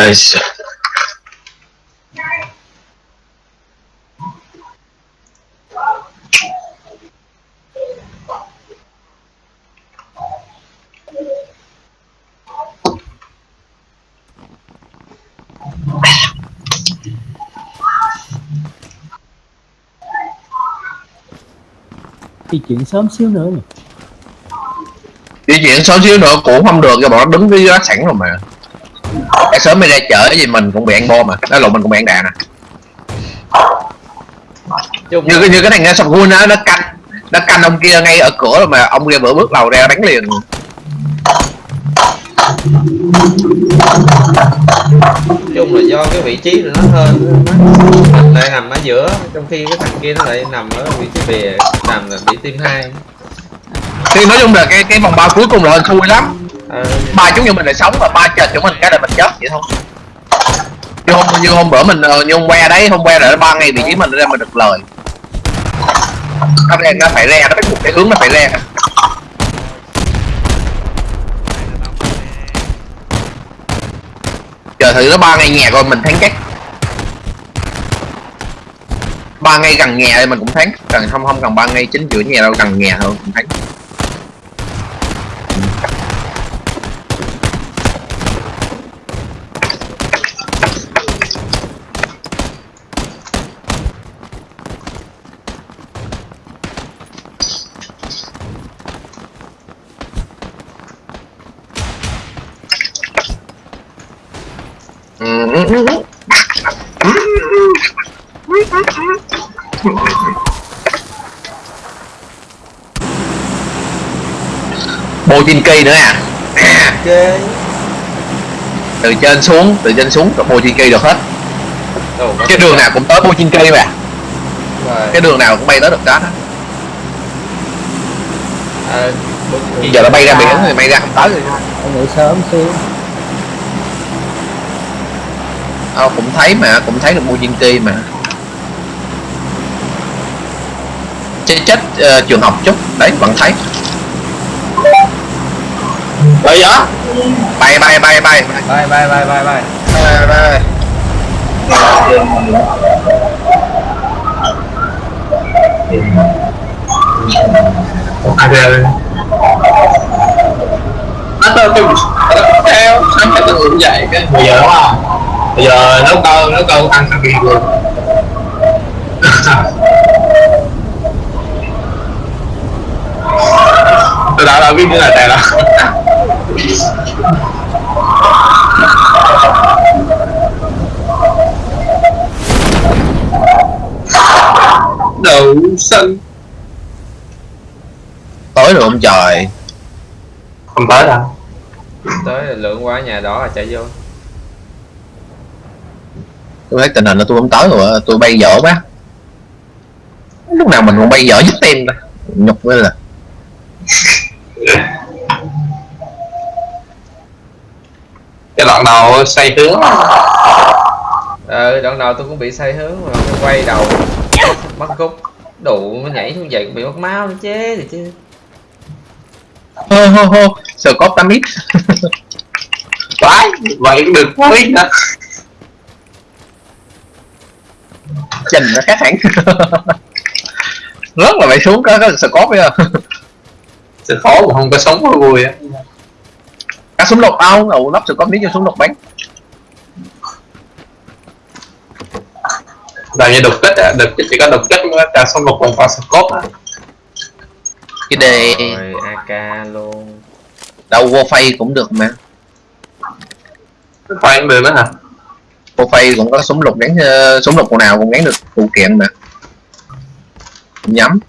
Ờ, di chuyển sớm xíu nữa nhỉ di chuyển sớm xíu nữa cũng không được cho bọn nó đứng với gác sẵn rồi mà cái sớm mới ra chở gì mình cũng bị ăn bom mà. Nó lộn mình cũng bị ăn đạn à. Chung như như cái thằng nghe sập gun á nó canh nó canh ông kia ngay ở cửa rồi mà ông kia vừa bước đầu ra đánh liền. Chung là do cái vị trí của nó hơn nó lại nằm ở giữa trong khi cái thằng kia nó lại nằm ở vị trí bìa nằm là bị tim hai. Thì nói chung là cái cái vòng ba cuối cùng là hên xui lắm ba chúng như mình là sống và ba chờ chúng mình, cái là mình chết vậy thôi. Như hôm như hôm bữa mình ờ, như hôm que đấy, hôm que là ba ngày vị trí mình ra mình được lời. Nó ra nó phải ra nó phải cái hướng nó phải ra chờ thử nó ba ngày nhà rồi mình thắng chắc. Ba ngày gần nhà thì mình cũng thắng cần không không cần ba ngày chính giữa nhà đâu, gần nhà thôi cũng thắng. Cây nữa à? Ok. Từ trên xuống từ trên xuống trên cây được hết. Ồ, cái đường nào cũng tới cây mà. Cái đường nào cũng bay tới được đó. À, giờ nó bay ra biển thì bay ra không tới rồi. Em nghỉ sớm xíu. Ờ, cũng thấy mà cũng thấy được cây mà. Chết chết ờ, trường học chút. Đấy vẫn thấy Bây giờ. bay bay bay bay. Bye bye bye bye bye bay bay À, rồi. Nó tôi tôi theo nó phải tự ứng dậy cái bây giờ đúng không? Bây giờ nấu cơm nấu cơm ăn sang kia luôn [laughs] tôi đã là biết như là tè là đậu xanh tối rồi ông trời? Không tới đâu. Tới là lượng qua nhà đỏ là chạy vô. Tôi thấy tình hình là tôi không tới rồi tôi bay dở quá. Lúc nào mình cũng bay dở nhất tim ta. Nhục mới là cái đoạn đầu xoay hướng. Ờ đoạn đầu tôi cũng bị sai hướng mà nó quay đầu. Mất cúc đủ nó nhảy xuống vậy cũng bị mất máu nữa chế thì chứ. Hô hô hô. Sờ cóp 8 ít Vãi, vậy cũng được thôi hả? trình nó khác hẳn. Rất là phải xuống có có sờ cóp bây giờ. Sự khó mà không có sống có vui á cá súng lục ao ủ lắp sờ cóp miếng cho súng lục bánh. Là như đục kích á, đục kích chỉ có đục kích mới cả xong một vòng qua scope á. Cái đề rồi ak luôn. Đâu vô phay cũng được mà. Phải được nữa hả? vô phay cũng có súng lục gắn ờ, súng lục nào cũng gắn được phụ kiện mà. Nhắm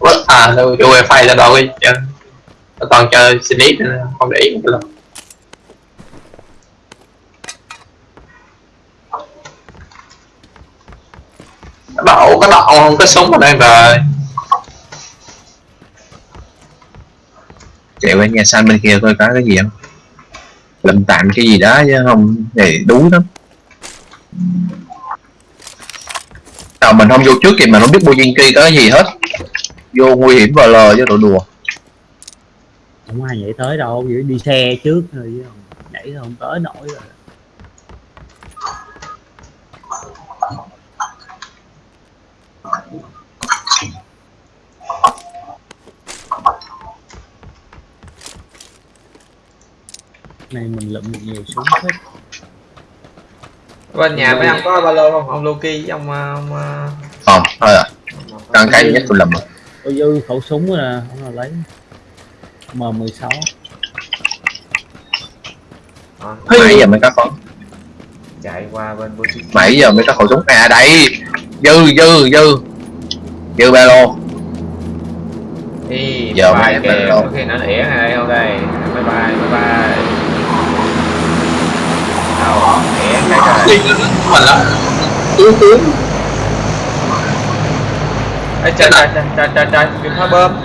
quá À, đâu, cái wifi ra đâu đi. Nó toàn chơi Snake nên không để ý một lần. Cái đậu, cái đậu không? Có súng ở đây rồi chạy qua nhà xanh bên kia coi có cái gì không? Lầm tạm cái gì đó chứ không thì đuối lắm. Nào mình không vô trước thì mình không biết Bujinki có cái gì hết vô nguy hiểm vào lờ chứ đồ đùa. Không ai nhảy tới đâu chỉ đi xe trước thôi chứ không- nhảy không tới nổi rồi. Này mình lượm được nhiều súng hết bên nhà mấy ông có ba lô không? Ông Loki với ông ờ, ông, ờ, không thôi à. Ông- càng cái nhất tôi lầm rồi có dư khẩu súng nè không là lấy M16 Ờ, nãy giờ mới có con chạy qua bên Bujinki nãy giờ mới có khẩu súng à đây dư dư dư dư ba lô đi Giờ bay kìa có khi nó ỉa đây không đây bye bye bye bye đâu ỉa cái nữa? Mình đó Cứu cứu Ê, trời trời trời trời trời trời đừng phá bơm.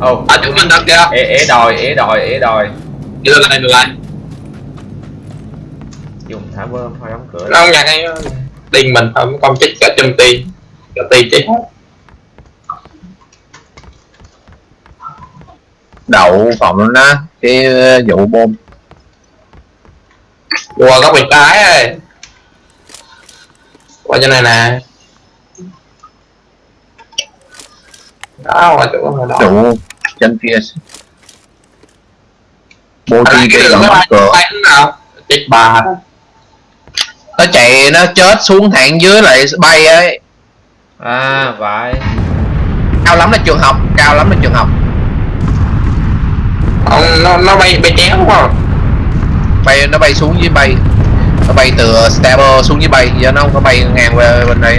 Ồ. À, chúng mình đó kìa. Ỉa ỉa đòi ỉa đòi ỉa đòi. Đưa lại, đưa lại dùng thả bơm thôi đóng cửa. Nó không nhận hay Điên mình không con chết cả trăm ti Cả ti chết hết. Đậu phòng nó cái ờ, vụ bom. Qua góc bên trái ơi Qua chỗ này nè Đó, chỗ đó. Trụ trên kia bố đóng bay cửa bay nào Chết bà. Nó chạy nó chết xuống thẳng dưới lại bay ấy. À vậy. Cao lắm là trường học cao lắm là trường học. Ông, nó, nó bay bay chéo đúng không? bay nó bay xuống dưới bay. Nó bay từ stabber xuống dưới bay giờ nó không có bay ngang qua bên đây.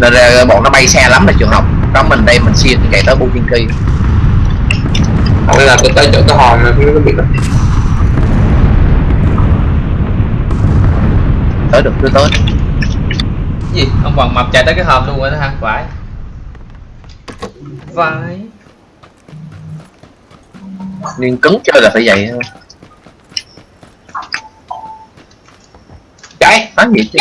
Nên ra bọn nó bay xa lắm là trường học có mình đây mình xuyên chạy tới Bujinki Ông là tôi tới chỗ cái hòn này không có biết đâu. tới được cứ tới. Cái gì? Ông bằng mập chạy tới cái hòm luôn rồi đó hả? Phải. Phải. Nhưng cứng chơi là phải vậy. Thôi Cháy phá gì chứ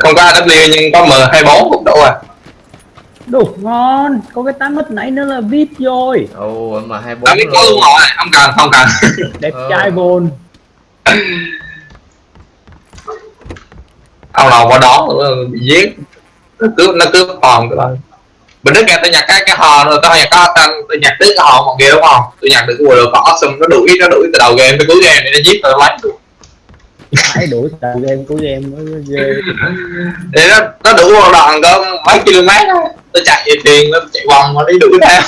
Không có AW nhưng có M24 cũng đủ à. Đủ ngon có cái tám hít nãy nữa là vít rồi. Ồ mà hai bốn Tao biết có luôn rồi, không cần, không cần. [laughs] Đẹp Ờ. trai vồn Ông nào qua đó nữa, bị giết. Nó cướp, nó cướp hòn của tôi Mình đứt ra tôi nhặt cái cái hòn rồi tôi nhặt có tôi nhặt đứt cái hòn một kia đúng không? Tôi nhặt được cái quần có awesome, nó đuổi, nó đuổi từ đầu game tới cuối game để nó giết tôi lấy được phải đuổi tàu game của game mới ghê. Thì nó, nó đuổi một đoạn có mấy km thôi Tôi chạy về tiền, nó chạy vòng mà đi đuổi theo.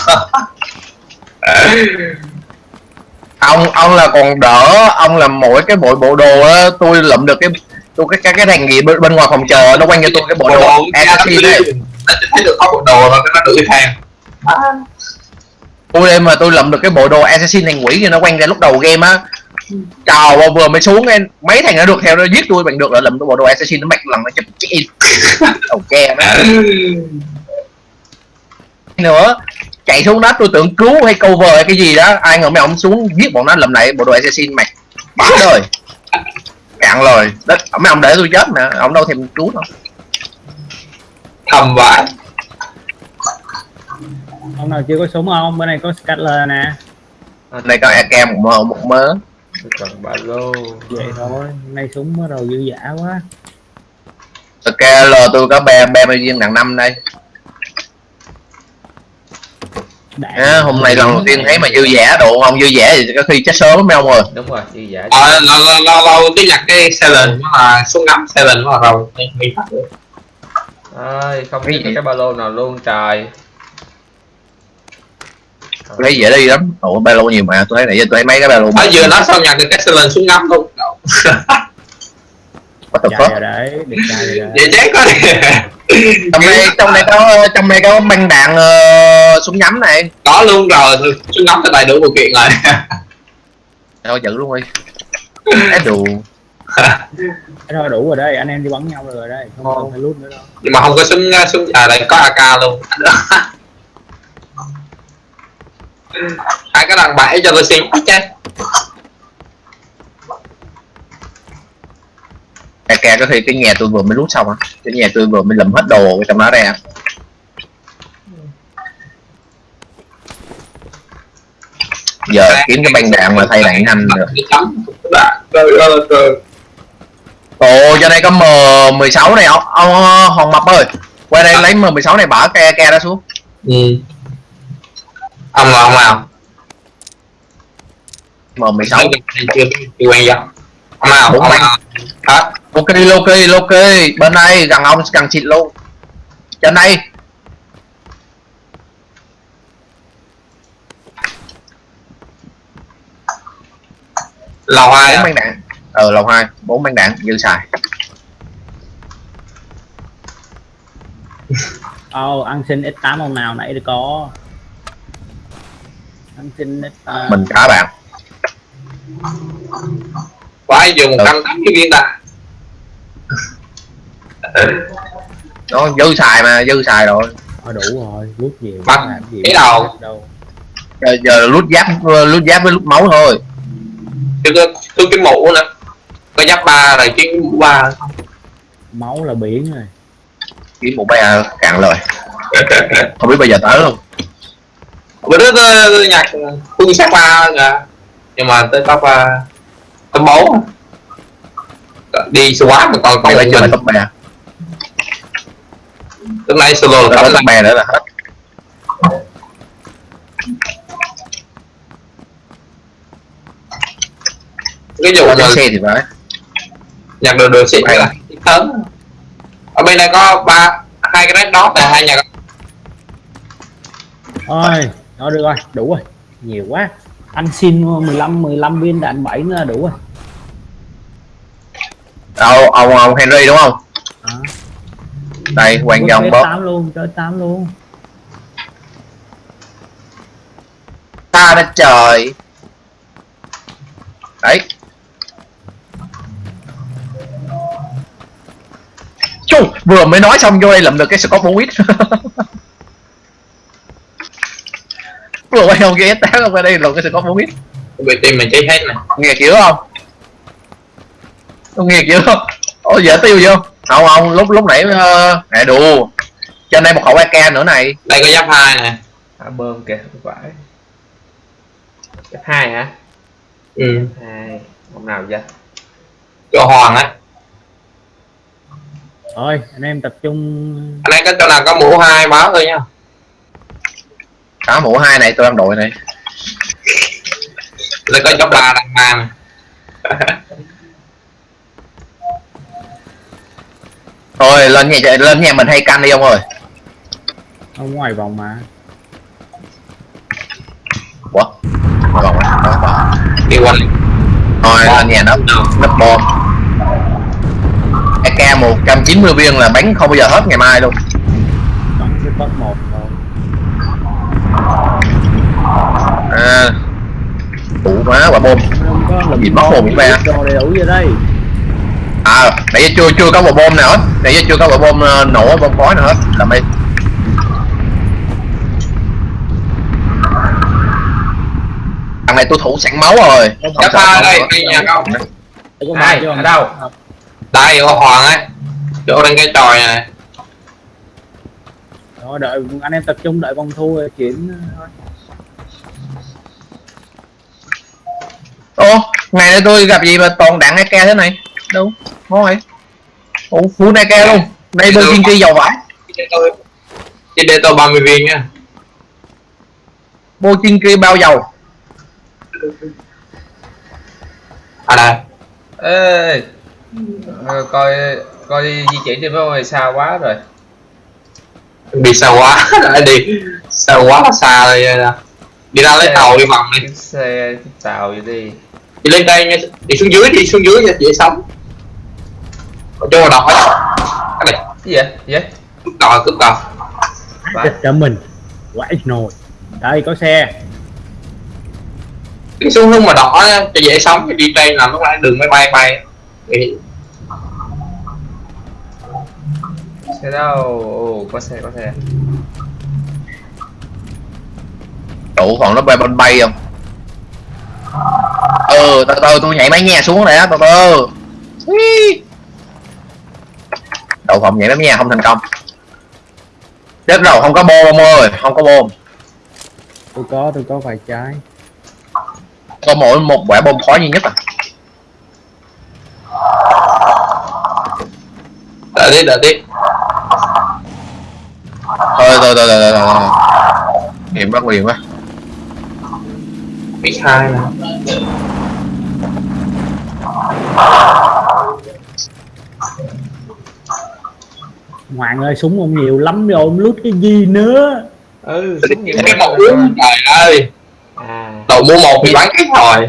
[laughs] Ông ông là còn đỡ ông làm mỗi cái bộ bộ đồ á tôi lụm được cái tôi cái cái cái thằng gì bên, bên ngoài phòng chờ nó quanh cho tôi cái bộ đồ assassin đấy. Nó thấy được có bộ đồ rồi cái nó đuổi theo. Tôi đêm mà tôi lụm được cái bộ đồ assassin thành quỷ thì nó quanh ra lúc đầu game á chào vào vừa mới xuống em mấy thằng nó được theo nó giết tôi bằng được là lụm cái bộ đồ assassin nó mạch lần nó chụp chết ok má nữa chạy xuống đất tôi tưởng cứu hay cover hay cái gì đó. Ai ngờ mấy ông xuống giết bọn nó lụm lại bộ đồ assassin bá đời. Cả cạn rồi Đất, mấy ông để tôi chết nè ông đâu thèm cứu đâu. Thầm vãi ông nào chưa có súng không? Bên này có scatter nè. Này có AK một mơ một mớ tôi cần ba lô. Vậy thôi nay súng bắt đầu dư dả quá. SKL tôi có 30 viên đằng năm đây. Đạn. à, hôm nay lần đầu tiên thấy mà dư giả độ không dư giả thì có khi chết sớm mấy ông rồi đúng rồi dư giả ờ lâu lâu lâu lâu cái nhặt cái Silent nó là súng ngắm Silent nó là rồi mình phát được ơi không biết cái ba lô nào luôn trời tôi thấy dễ đi lắm. Ủa ba lô nhiều mà. Tôi thấy nãy giờ tôi thấy mấy cái ba lô ở vừa nói xong nhặt được cái Silent súng ngắm luôn. What the chạy fuck? đấy rồi đấy vậy chết quá. Trong đây trong đây có trong đây có băng đạn ờ, súng nhắm này. Có luôn rồi. Súng ngắm cái đầy đủ điều kiện rồi. Thôi giữ luôn đi cái đủ thôi đủ rồi đây. Anh em đi bắn nhau rồi đây. Không, không phải lút nữa đâu. Nhưng mà không có súng súng à đây có AK luôn hai cái đằng bãi cho tôi xem. Hết chứ AK có khi cái nhà tôi vừa mới rút xong á. Cái nhà tôi vừa mới lầm hết đồ trong đó ra giờ kiếm cái băng đạn mà thay đạn nhanh được Trời ơi trời ồ cho đây có m 16 này. Ông, ông hòn mập ơi. Qua đây lấy m 16 này bỏ cái AK ra xuống. Ừ. ông là ông nào m 16 chưa chưa quen vậy ông nào ông nào hả ok ok ok. Bên đây gần ông gần xịt luôn trên đây. Lầu hai bốn á băng đạn ờ lầu hai. Bốn băng đạn dư xài. Ồ, ăn xin X8 ông nào nãy được có. ăn xin X8 mình cả bạn. Phải dùng một trăm tám mươi viên đạn. Nó dư xài mà dư xài rồi. Thôi đủ rồi, lút nhiều gì cái đầu. đâu. Giờ, giờ lút giáp lút giáp với lút máu thôi. Chứ có tôi cái mũ nữa. Có giáp ba rồi chứ mũ ba. Máu là biển rồi. Kiếm một bé cạn lời. Không biết bây giờ tới không bữa đó tôi, nhặt quân sát ba kìa. Nhưng mà tới top uh, top bốn. Đi swap mà còn còn mình chơi top ba hôm nay solo tới top ba nữa là hết. Cái vụ mà xe thì phải. nhặt được được xịn Hay là lớn ở bên này có ba hai cái red dot này hai nhà Ôi, thôi được rồi, đủ rồi. Nhiều quá. Anh xin 15 15 viên đạn 7 nữa là đủ rồi. Đâu ông ông Henry đúng không? À, đây quan trọng chơi bớt 8 luôn, chơi 8 luôn. Ta đã trời. Đấy. Chú, vừa mới nói xong vô đây làm được cái Scott Bowit [laughs] vừa quay không kia tá không qua đây làm cái Scott Bowit về team mình chơi hết này nghe kiểu không? Ông nghe kiểu không? Ồ dễ tiêu vô không? Không lúc lúc nãy uh, nè đù. Trên đây một khẩu AK nữa này. Đây có giáp hai nè. À, bơm kìa không phải. F hai hả? Ừ. hai ông nào vậy? Cho hoàng á. Thôi, anh em tập trung. Anh ấy có chỗ nào có mũ hai báo thôi nha cả mũ hai này tôi đang đội này. Đây có giáp ba đằng ba nè thôi lên nhà lên nhà mình hay canh đi ông ơi. Ở ngoài vòng mà. Ủa? Còn đó, đó, đó. đi quanh thôi lên nhà nó nấp bom. AK 190 viên là bắn không bao giờ hết ngày mai luôn. Bắn cái top 1 thôi à, đủ quá quả bom. Không có lùm Gì mất hồn vậy ba? đây à nãy giờ chưa chưa có quả bom nào hết. Nãy giờ chưa có quả bom ờ, nổ bom khói nào hết. Làm đi. Thằng này tôi thủ sẵn máu rồi. Hai không đây đây nhà không. Ba chứ ở đâu? đây có hoàng ấy. Chỗ đang cái tròi này. Rồi đợi anh em tập trung đợi vòng thu rồi chuyển thôi. Ô ngày nay tôi gặp gì mà toàn đạn AK thế này? Đâu ngon vậy ủa full AK luôn. Đây bên kiên kỳ giàu vãi trên tôi đây tôi 30 viên nha. Bô kiên kỳ bao dầu. À đây. Ê Ờ, coi coi đi di chuyển đi với ơi xa quá rồi. Đi xa quá [laughs] đã đi. Xa quá xa rồi nè đi ra lấy tàu đi vòng đi. Xe tàu vậy đi. Đi lên đây nha. Đi xuống dưới đi xuống dưới cho dễ sống. Ở chỗ đọc ấy cái này. Cái gì vậy? Gì vậy? Cướp cò cướp Vãi. Chết cho mình. Quải nồi. Đây có xe. đi xuống hướng mà đỏ nha, cho dễ sống. Thì đi trên là lúc nãy đường máy bay bay. Thì xe đâu? Ồ, có xe có xe đủ còn nó bay bên bay không? Ừ từ từ tôi nhảy mái nhà xuống này á từ từ. Đậu phộng nhảy mái nhà không thành công. Chết rồi không có bom ông ơi không có bom. Tôi có tôi có vài trái. có mỗi một quả bom khói duy nhất à? Đợi đi đợi đi thôi thôi thôi thôi thôi thôi hiểm bắt liền quá biết hai nè Hoàng ơi súng ông nhiều lắm rồi ông lút cái gì nữa. ừ súng nhiều cái một uống trời ơi. À. Đầu mua một thì bán hết rồi.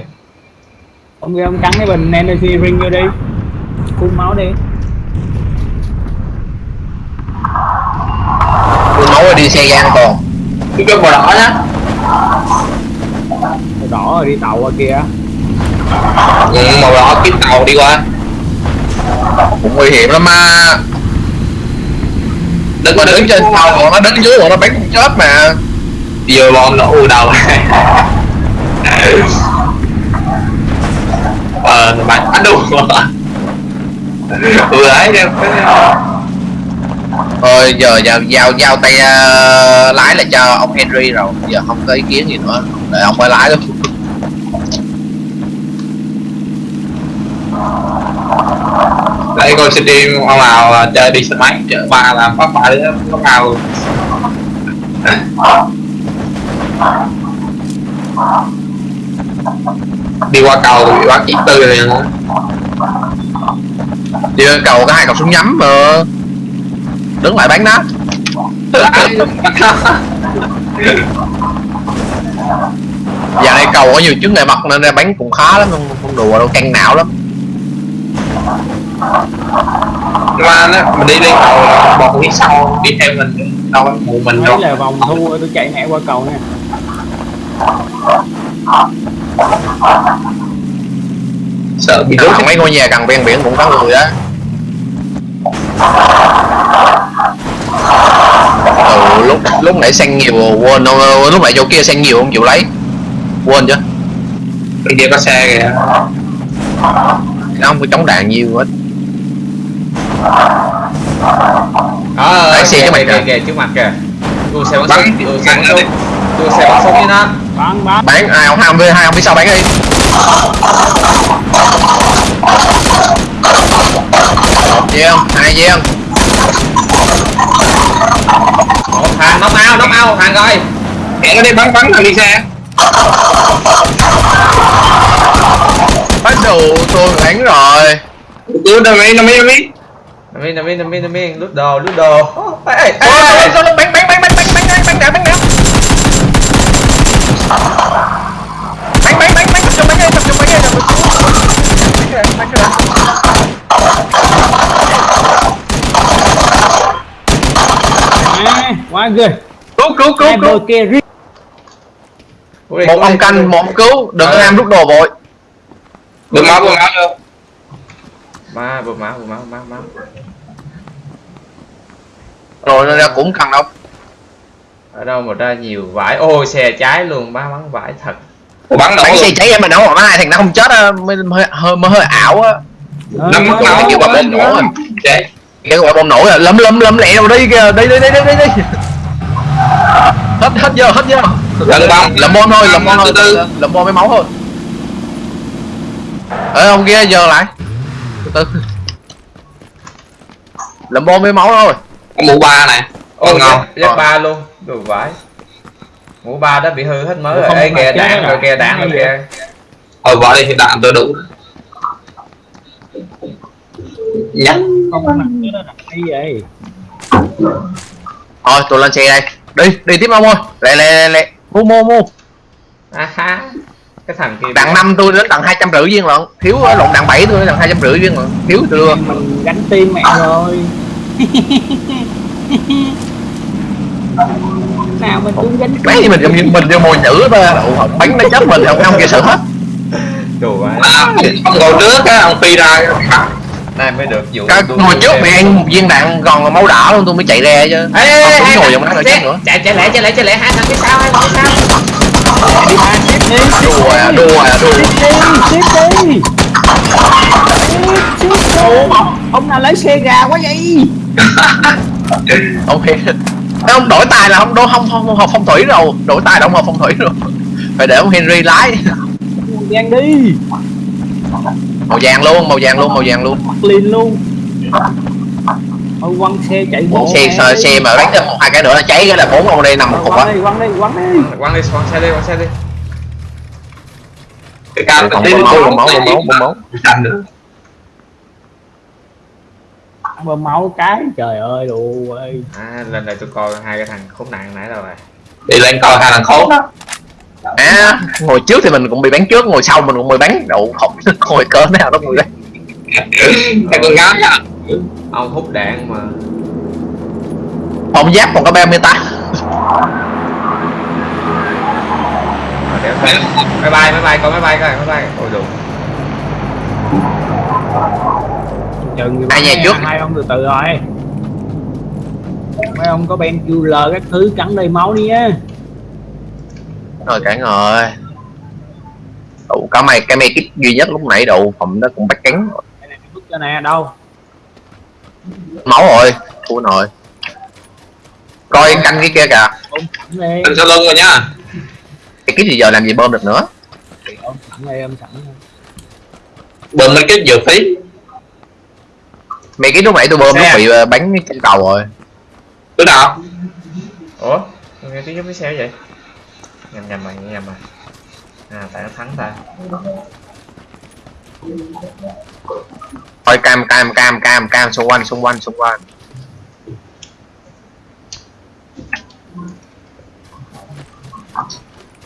Ông kia ông cắn cái bình energy ring vô đi. Phun máu đi. tôi nói rồi đi xe gian còn. Cái cái màu đỏ nhá Màu đỏ rồi đi tàu qua kia. ừ, màu đỏ kiếm tàu đi qua. Cũng nguy hiểm lắm mà đừng có đứng trên tàu bọn nó đứng dưới bọn nó bắn chết mà. Vừa bom nó u đầu. [laughs] Ờ bạn bắn đủ ừ ấy em thôi giờ giao giao giao tay uh, lái là cho ông Henry rồi. Giờ không có ý kiến gì nữa để ông phải lái luôn đấy coi stream ông nào à, chơi đi xe máy chở ba làm phát bại nó nào. Đi qua cầu bị bắt chỉ tư nữa đi lên cầu có hai cọc súng nhắm mà. Đứng lại bắn nó [laughs] [laughs] giờ này cầu có nhiều chứng ngại vật nên ra bắn cũng khá lắm không, không đùa đâu căng não lắm. Mà nó mình đi lên cầu bọn phía sau đi theo mình. Đâu một mình đâu. Đấy là vòng thu rồi tôi chạy mẹ qua cầu nè. sợ bị Trước đốt mấy ngôi nhà gần ven biển cũng có người đó ừ, lúc lúc nãy xanh nhiều quên đâu lúc nãy chỗ kia xanh nhiều không chịu lấy quên chứ. Bên kia có xe kìa. Không có chống đạn nhiều hết đó Lái xe kìa, cho mày kìa, kìa. kìa trước mặt kìa. Đua xe bắn Bắn, súng đua xe bắn bắn. súng đua xe bắn súng với nó. Bắn bắn. bán ai ông hai ông hai ông phía sau bán đi. Một viên hai viên Ủa, thằng nóc ao nóc ao thằng rồi kẻ nó đi bắn bắn thằng đi xe bắt đầu tôi đánh rồi cứ đâu mấy nó mấy mấy nằm yên nằm yên nằm yên nằm yên lút đồ lút đồ ê ê ê bắn bắn bắn bắn bắn bắn bắn bắn bắn bắn bắn bắn bắn bắn bắn tập trung bắn đi tập trung bắn đi tập trung bắn đi À, quá ghê. cứu cứu cứu Hai bờ cứu kia riết. Cố đi, một ông canh một ông cứu đừng Ờ. ham rút đồ vội bơm máu bơm máu vô ma bơm máu bơm máu máu máu rồi nên ra cũng cần đâu. Ở đâu mà ra nhiều vải. Ôi xe trái luôn ba bắn vải thật. Ủa, bắn nổ bắn xe cháy em mà nổ còn hai thằng nó không chết á mới hơi hơi, mới hơi ảo á. Năm mất cái máu kiểu quả bom nổ Chết cái quả bom nổ à lâm lâm lâm lẹ đâu đi kìa. Đi đi đi đi đi. Đi hết hết giờ hết giờ Lần bom lầm bom thôi lầm bom thôi Từ từ. lầm bom với máu thôi ê ông kia giờ lại. Từ từ. Lầm bom với máu thôi. Có mũ ba này. Ô ngon giáp ba luôn. Đồ vãi mũ ba đã bị hư hết mới rồi. Ê kìa đạn rồi kìa đạn rồi kìa. Ờ bỏ đi đạn tôi đủ. Nhắc. Không cái đó là hay vậy? Thôi tôi lên xe đây. Đi đi tiếp ông ơi. Lẹ lẹ lẹ lẹ mua mua mua à ha cái thằng kia đặng năm tôi đến trăm rưỡi viên lận thiếu ở lộn đặng bảy tôi đến trăm rưỡi viên lận thiếu tôi đưa. Mình gánh tim mẹ rồi. Nào mình cũng gánh mấy gì mình mình mình vô mồi nhữ hộp bánh nó chết mình không không kịp sự hết. Đồ À, ông ngồi trước á, ông phi ra nay mới được vụ cái ngồi trước bị ăn một viên đạn còn máu đỏ luôn tôi mới chạy ra chứ. Ê ê ê ngồi rồi xe- chết nữa. chạy chạy lẹ chạy lẹ chạy lẹ hai thằng phía sau hai thằng phía sau. Đi ba tiếp đi đùa à đùa à đùa. Tiếp đi tiếp đi. Ông nào lấy xe gà quá vậy? [laughs] Ông Hiền ông đổi tài là không đổ không không học phong thủy rồi. Đổi tài là không học phong thủy rồi. Phải để ông Henry lái. Giang đi màu vàng luôn màu vàng luôn màu vàng luôn. Liền luôn. Thôi quăng xe chạy bộ xe xe, xe mà đánh thêm một hai cái nữa là cháy cái là bốn ông đây nằm một cục á. Quăng đi quăng đi quăng đi. Quăng đi quăng xe đi quăng xe đi. Cái cam Còn bơm máu bơm máu bơm máu bơm máu. Xanh được. Bơm máu cái trời ơi đồ ơi à lần này tôi coi hai cái thằng khốn nạn nãy rồi. Đi lên coi hai thằng khốn. Đó à ngồi trước thì mình cũng bị bắn trước ngồi sau mình cũng bị bắn. Đậu không [laughs] ngồi cỡ nào đó ngồi đây Cái con gái á. Ông hút đạn mà. Phòng giáp còn có 38 mà đéo thấy máy bay máy bay coi máy bay coi máy bay ôi đủ chừng Hai nhà trước. hai ông từ từ rồi. Mấy ông có ben QL các thứ cắn đầy máu đi á rồi cả rồi. Đủ cả mày cái mày kích duy nhất lúc nãy đủ phòng nó cũng bắt cắn cho nè đâu? Máu rồi thua rồi coi canh cái kia kìa. Ôm sẵn đi Anh sau lưng rồi nhá cái kích thì giờ làm gì bơm được nữa? Ôm sẵn đi ôm sẵn đi. Đừng mấy cái dược phí. Mày cái lúc nãy tôi bơm nó bị ờ, bắn trên cầu rồi. Đứa nào ủa nghe tiếng giống cái xe vậy nhầm nhầm mày nhầm mày. À tại nó thắng ta. Coi cam cam cam cam cam xung quanh xung quanh xung quanh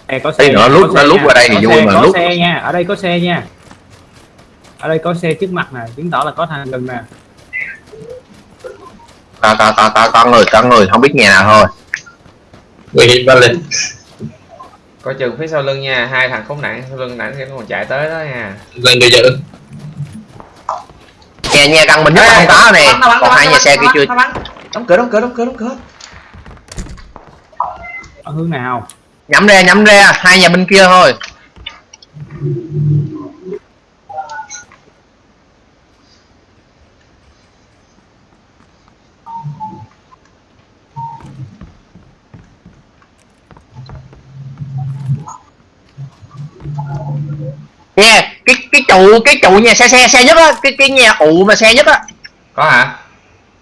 Đây có Tí nữa lúc- có nó xe lúc qua đây thì vui xe, mà lúc- xe nha. Ở đây có xe nha. Ở đây có xe trước mặt nè chứng tỏ là có thằng gần nè. Có có có có có người có người không biết nhà nào thôi. Nguy hiểm lên coi chừng phía sau lưng nha hai thằng khốn nạn sau lưng nãy nó còn chạy tới đó nha. Lên người giữ nhà nhà gần mình nhất không có nè còn hai nhà xe kia chưa? nó bắn. đóng cửa đóng cửa đóng cửa đóng cửa. Ở hướng nào? Nhắm ra nhắm ra hai nhà bên kia thôi nghe cái cái trụ cái trụ nhà xe xe xe nhất á cái cái nhà ụ mà xe nhất á. Có hả?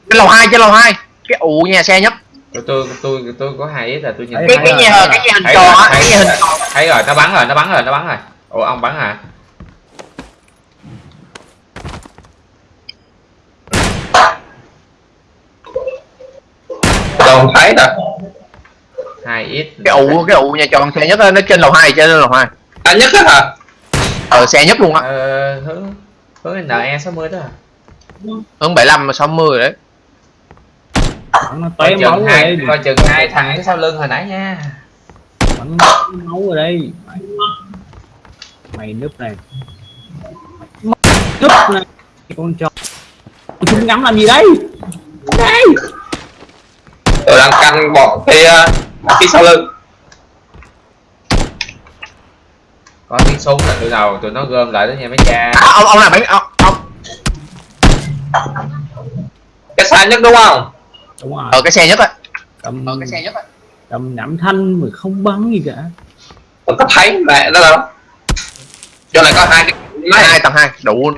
Cái lầu hai trên lầu hai cái ụ nhà xe nhất. Tôi tôi tôi tôi có hai ít là tôi nhìn Thấy cái cái rồi. nhà cái nhà hình tròn rồi, á thấy cái nhà hình rồi. tròn. Thấy rồi nó bắn rồi nó bắn rồi nó bắn rồi. Ủa ông bắn hả? Không thấy đâu hai ít. Cái ụ cái ụ nhà tròn xe nhất á nó trên lầu hai trên lầu hai Anh nhất á hả? Ờ xe nhất luôn á. Ờ, hướng hướng NE 60 đó à? hơn 75 mà 60 rồi đấy. Nó coi té chừng máu rồi hai đây coi chừng hai thằng phía sau lưng hồi nãy nha. Bắn máu rồi đây mày núp này. Núp này. Con chó. Chúng ngắm làm gì đấy? Đây Tôi đang canh bọn phía Phía sau lưng có tiếng súng là từ đầu tụi nó gom lại đó nha mấy cha. À, ông ông làm mấy ông, ông. Cái xa nhất đúng không? Đúng rồi. Ở cái xe nhất á. Tầm ở cái xe nhất á. Tầm nhẩm thanh mà không bắn gì cả. Tôi có thấy mẹ đó đâu. Cho lại có hai cái máy hai tầng hai đủ.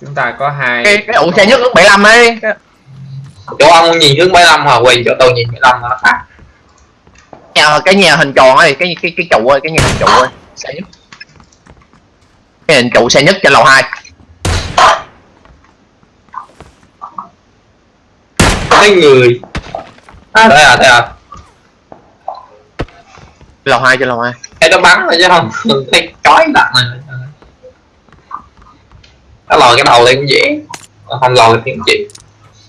Chúng ta có hai cái cái ủ xe nhất lúc 75 ấy. Chỗ ông nhìn hướng 75 hoặc quỳ chỗ tôi nhìn 75 nó khác. Nhà cái nhà hình tròn ấy cái cái cái trụ ơi cái nhà hình trụ ơi xe nhất. Cái hình trụ xe nhất trên lầu hai. Thấy người? À. Đây à đây à. Lầu hai trên lầu hai. Thấy nó bắn rồi chứ không. Thấy chói lặng này nó lòi cái đầu lên cũng dễ không lòi thì cũng chịu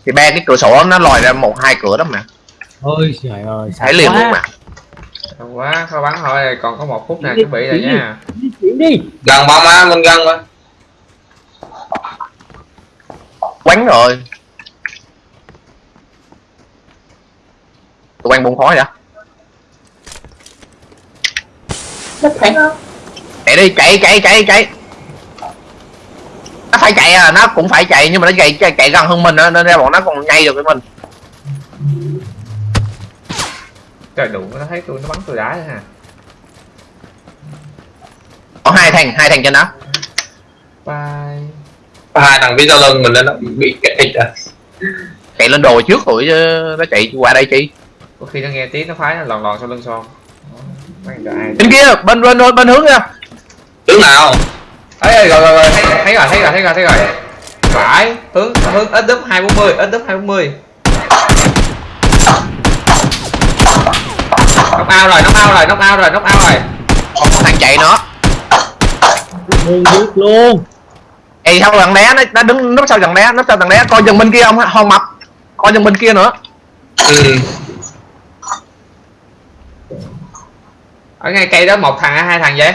thì ba cái cửa sổ nó lòi ra một hai cửa đó mà. Ôi trời ơi thấy liền luôn mà Không quá khó bắn thôi còn có một phút nào chuẩn bị rồi nha. di chuyển đi. Gần bom á mình gần mà. Quánh rồi. Tụi anh bùng khói đã chạy đi chạy chạy chạy chạy. Nó phải chạy à nó cũng phải chạy nhưng mà nó chạy chạy, chạy gần hơn mình á nên ra bọn nó còn nhây được với mình trời đủ nó thấy tôi nó bắn tôi đá ha có hai thằng hai thằng trên đó bye. Hai thằng phía sau lưng mình nó bị kẹt rồi chạy lên đồi trước rồi chứ nó chạy qua đây chi? Có khi nó nghe tiếng nó phái nó lòn lòn sau lưng son bên kia bên bên bên, bên hướng kia. Tướng nào? Ấy rồi rồi rồi thấy, thấy rồi thấy rồi thấy rồi thấy rồi. Phải hướng hướng ít đúp hai bốn mươi ít đúp hai bốn mươi nóc ao rồi nóc ao rồi nóc ao rồi nóc ao rồi. Còn một thằng chạy nữa. Luôn biết luôn. Ê sau thằng đá nó, nó đứng núp sau thằng đá núp sau thằng đá coi chừng bên kia không hòn mập. Coi chừng bên kia nữa. Ừ. ở ngay cây đó một thằng hay hai thằng vậy?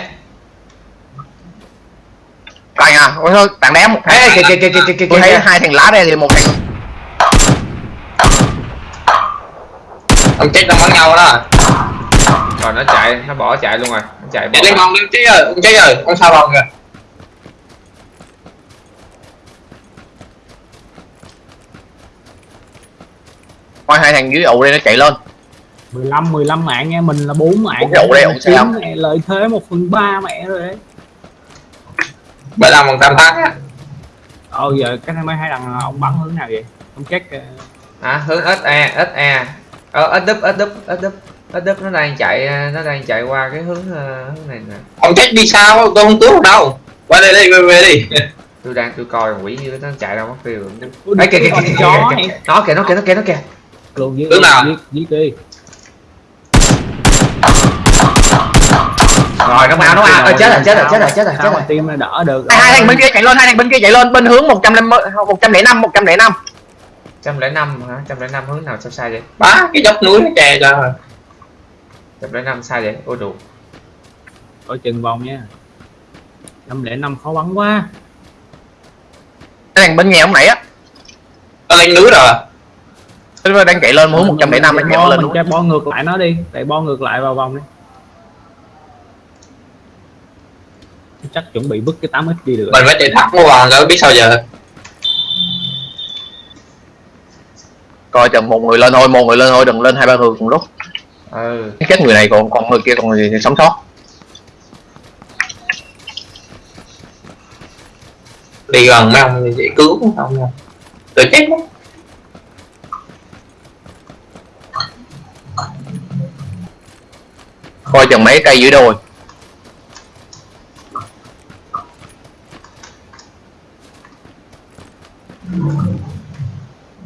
Coi à ôi thôi thằng đá một Ê, thằng kìa kìa kìa kìa kìa tôi thấy kìa. hai thằng lá đây thì một thằng ông chết đang bắn nhau đó rồi nó chạy nó bỏ chạy luôn rồi. Nó chạy bỏ chạy lên bom lên chết rồi ông chết rồi ông sao bom kìa? Coi hai thằng dưới ụ đây nó chạy lên. 15 15 mạng nha mình là 4 mạng đậu đây, Kiếm sao? mẹ lợi thế 1 phần 3 mẹ rồi đấy. Bảy làm một trăm thắng á. Ờ giờ cái mấy hai đằng ông bắn hướng nào vậy? Ông check ờ, à, hướng SE SE ờ ít đúp ít đúp ít đúp ít đúp nó đang chạy nó đang chạy qua cái hướng ờ, hướng này nè. Ông chết đi sao? Tôi không cứu đâu. Qua đây đi về, về đi. [laughs] Tôi đang tôi coi quỷ như nó chạy đâu mất tiêu Ui, ấy kìa kìa con kìa chó nó kìa nó kìa nó kìa nó kìa. Luôn Hướng nào? giết giết đi. Rồi nó ao nó ao Ê, chết rồi chết rồi chết rồi chết rồi chết rồi. team nó đỡ được? Hai, thằng bên kia chạy lên hai thằng bên kia chạy lên. Bên hướng một trăm một trăm lẻ năm một trăm lẻ năm. Trăm lẻ năm hả? Trăm lẻ năm hướng nào sao sai vậy? Bá cái dốc núi nó che cho trăm lẻ năm sai vậy? Ôi đủ coi chừng vòng nha. 505 khó bắn quá. Hai thằng bên nhà ông nãy á. Nó lên núi rồi. Nó đang chạy lên hướng năm nó Mình chạy lên mình cho bo ngược lại nó đi. Tại bo ngược lại vào vòng đi. Chắc chuẩn bị bứt cái 8x đi được. Mình phải chạy thẳng vô vòng rồi biết sao giờ. Coi chừng một người lên thôi một người lên thôi đừng lên hai ba người cùng lúc ừ. Chết người này còn còn người kia còn người sống sót. Đi gần mấy ông vậy cứu không nha. Tôi chết mất coi chừng mấy cây dưới đồi.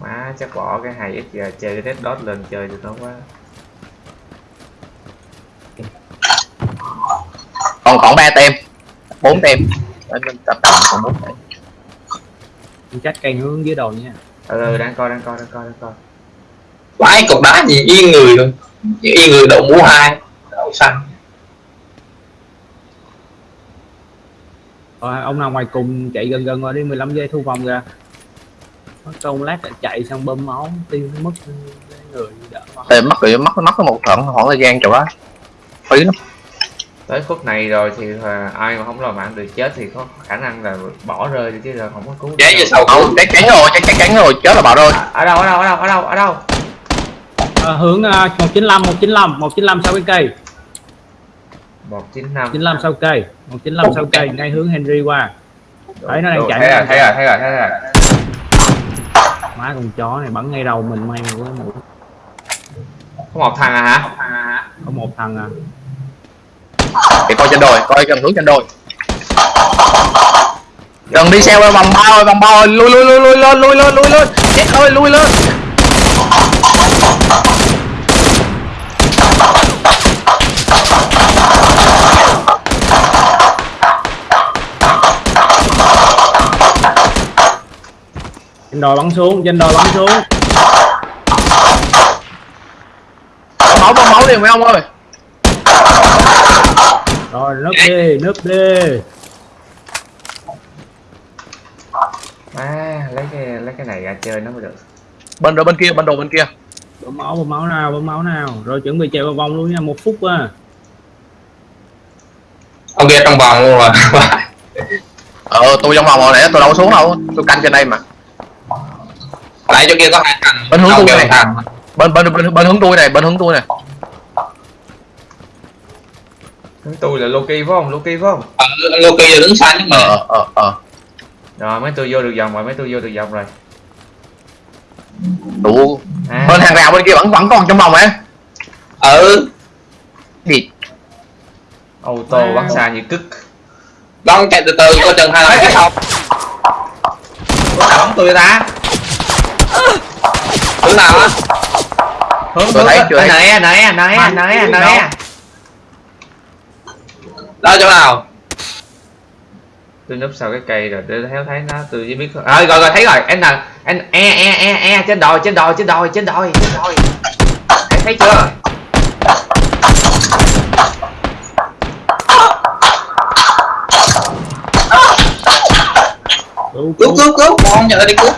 Má chắc bỏ cái hai ít giờ chơi Red Dot lên chơi được nó quá còn còn ba tem. Bốn tem. Tập tập còn bốn tem chắc cây hướng dưới đầu nha. Ừ, ừ đang coi đang coi đang coi đang coi. Vãi cục đá gì yên người luôn. Yên người đậu mũ hai. Đậu xanh. Rồi, ông nào ngoài cùng chạy gần gần qua đi 15 giây thu vòng ra. Mất công lát lại chạy xong bơm máu tiêu nó mất cái người đỡ. Mất rồi mất mất có một khoảng khoảng thời gian chỗ đó. Phí lắm tới phút này rồi thì ai mà không làm mạng được chết thì có khả năng là bỏ rơi đi chứ là không có cứu được. Vé về đâu. sau không chắc chắn rồi chắc chắn rồi chết là bảo rồi ở đâu ở đâu ở đâu ở đâu ở đâu? À, hướng à, 195 195 195 sau cái cây. một chín năm. 95 sau cây 195 sau cây ngay hướng Henry qua. Đấy, nó đang chạy, thấy rồi thấy rồi thấy rồi thấy rồi. Má con chó này bắn ngay đầu mình may quá mũi có một thằng à hả? Có một thằng à thì coi trên đồi coi gần hướng trên đồi. Gần đi xe qua vòng bao ơi vòng bao ơi. Lui lui lui lui lên lui lên lui lên. Chết ơi lui lên. Trên đồi bắn xuống trên đồi bắn xuống. Máu bơm máu liền mấy ông ơi rồi núp đi núp đi à lấy cái lấy cái này ra chơi nó mới được. Bên đồ bên kia bên đồ bên kia. Bơm máu bơm máu nào bơm máu nào. Rồi chuẩn bị chạy vào vòng luôn nha một phút à. Ông kia trong vòng luôn rồi. [laughs] Ờ tôi trong vòng rồi nè tôi đâu có xuống đâu tôi canh trên đây mà. Lại chỗ kia có hai thằng. Bên hướng tôi kia này. bên bên bên, bên hướng tôi này bên hướng tôi này Hướng tôi là Loki phải không? Loki phải không? Ờ, Loki là đứng xanh nhưng mà. Ờ ờ ờ. Rồi mấy tôi vô được vòng rồi mấy tôi vô được vòng rồi. Đủ. À, bên hàng rào bên kia vẫn vẫn còn trong vòng ấy Ừ. Gì ô tô bắn xa như cứt. Con chạy từ từ coi chừng hai cái không bắn tôi ta? Hướng nào á? Hướng hướng thấy. nè nè nè nè nè Đó chỗ nào? Tôi núp sau cái cây rồi tôi theo thấy nó tôi chỉ biết à, rồi rồi thấy rồi. Anh là anh e e e e trên đồi trên đồi trên đồi trên đồi. Trên đồi anh thấy chưa? Cứu Cứu cứu. cứu Con nhờ đi cứu.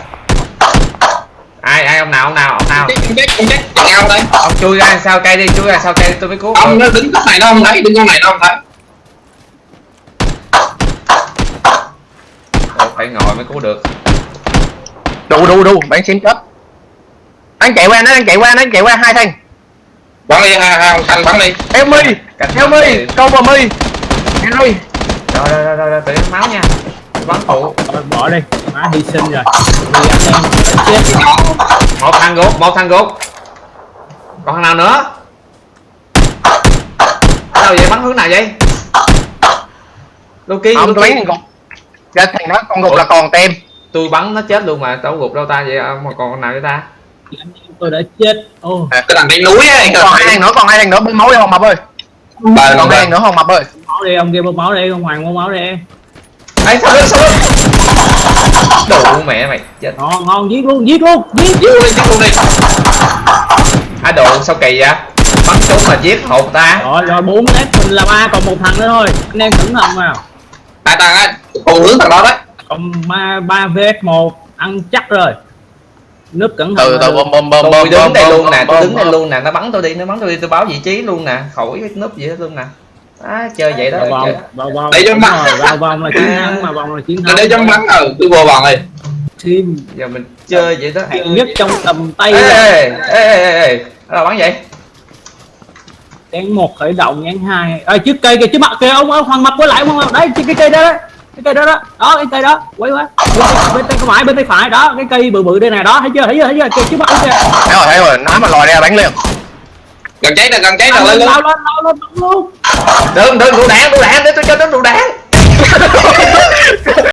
Ai ai ông nào ông nào ông nào? Chết chết chết. Chết nhau đây. Ông chui ra sau cây đi chui ra sau cây tôi mới cứu. Ông nó đứng góc này nó không thấy Đứng góc này nó không thấy phải ngồi mới cứu được. Đủ đủ đủ bán xím chết anh chạy qua nó đang chạy qua nó chạy qua hai thằng. Bắn đi hai hai xanh bắn đi. Theo mi báo mi câu vào mi theo mi rồi rồi rồi rồi, rồi tự máu nha. Bắn phụ. Bỏ đi. Má hy sinh rồi. Em một thằng gục một thằng gục. Còn thằng nào nữa? Đâu vậy? Bắn hướng nào vậy? Loki Loki. Bán thằng đó con gục là còn tem. Tôi bắn nó chết luôn mà đâu gục đâu ta vậy? Ông mà còn con nào vậy ta? Tôi đã chết. Ô. Cái thằng trên núi á còn hai thằng nữa còn hai thằng nữa bơm máu đi không mập ơi. Bà còn hai thằng nữa không mập ơi. Máu đi ông kia bơm máu đi ông hoàng bơm máu đi. Ấy sao sao lưng đủ mẹ mày chết. Ngon ngon giết luôn giết luôn giết Giết. Luôn đi giết luôn đi. Á đồ sao kỳ vậy? Bắn trúng mà giết hột ta. Rồi rồi bốn lát mình là ba còn một thằng nữa thôi. Anh em cẩn thận vào Hai thằng á Cùng hướng thằng đó đấy còn ba ba vs một ăn chắc rồi nước cẩn thận từ từ bơm bơm tôi bơm đứng đây luôn nè tôi đứng đây luôn nè nó bắn tôi đi nó bắn tôi đi tôi báo vị trí luôn nè khỏi cái núp gì hết luôn nè á chơi vậy đó vào vòng vào vòng Để cho mặt. rồi, vào vòng là chiến thắng mà vòng là chiến thắng để chấm bắn ừ Tôi vô vòng đi team giờ mình chơi vậy đó hạng nhất trong tầm tay ê rồi. ê ê ê ê đâu bắn vậy nhánh một khởi động nhánh hai. À, trước cây kìa trước mặt kìa ông ông hoàng mặt quay lại ông hoàng đấy cái, cái cây đó đó. Cái cây đó đó. Đó cái cây đó. Quay quá. Bên, bên tay phải bên tay phải. Đó cái cây bự bự đây này đó thấy chưa thấy chưa thấy chưa? Kìa trước mặt kìa. Thấy rồi thấy rồi. Nói mà lòi ra bắn liền. Gần cháy nè gần cháy nè lên lên lên lên. luôn đừng đừng đủ đạn đủ đạn để tôi cho nó đủ đạn [laughs]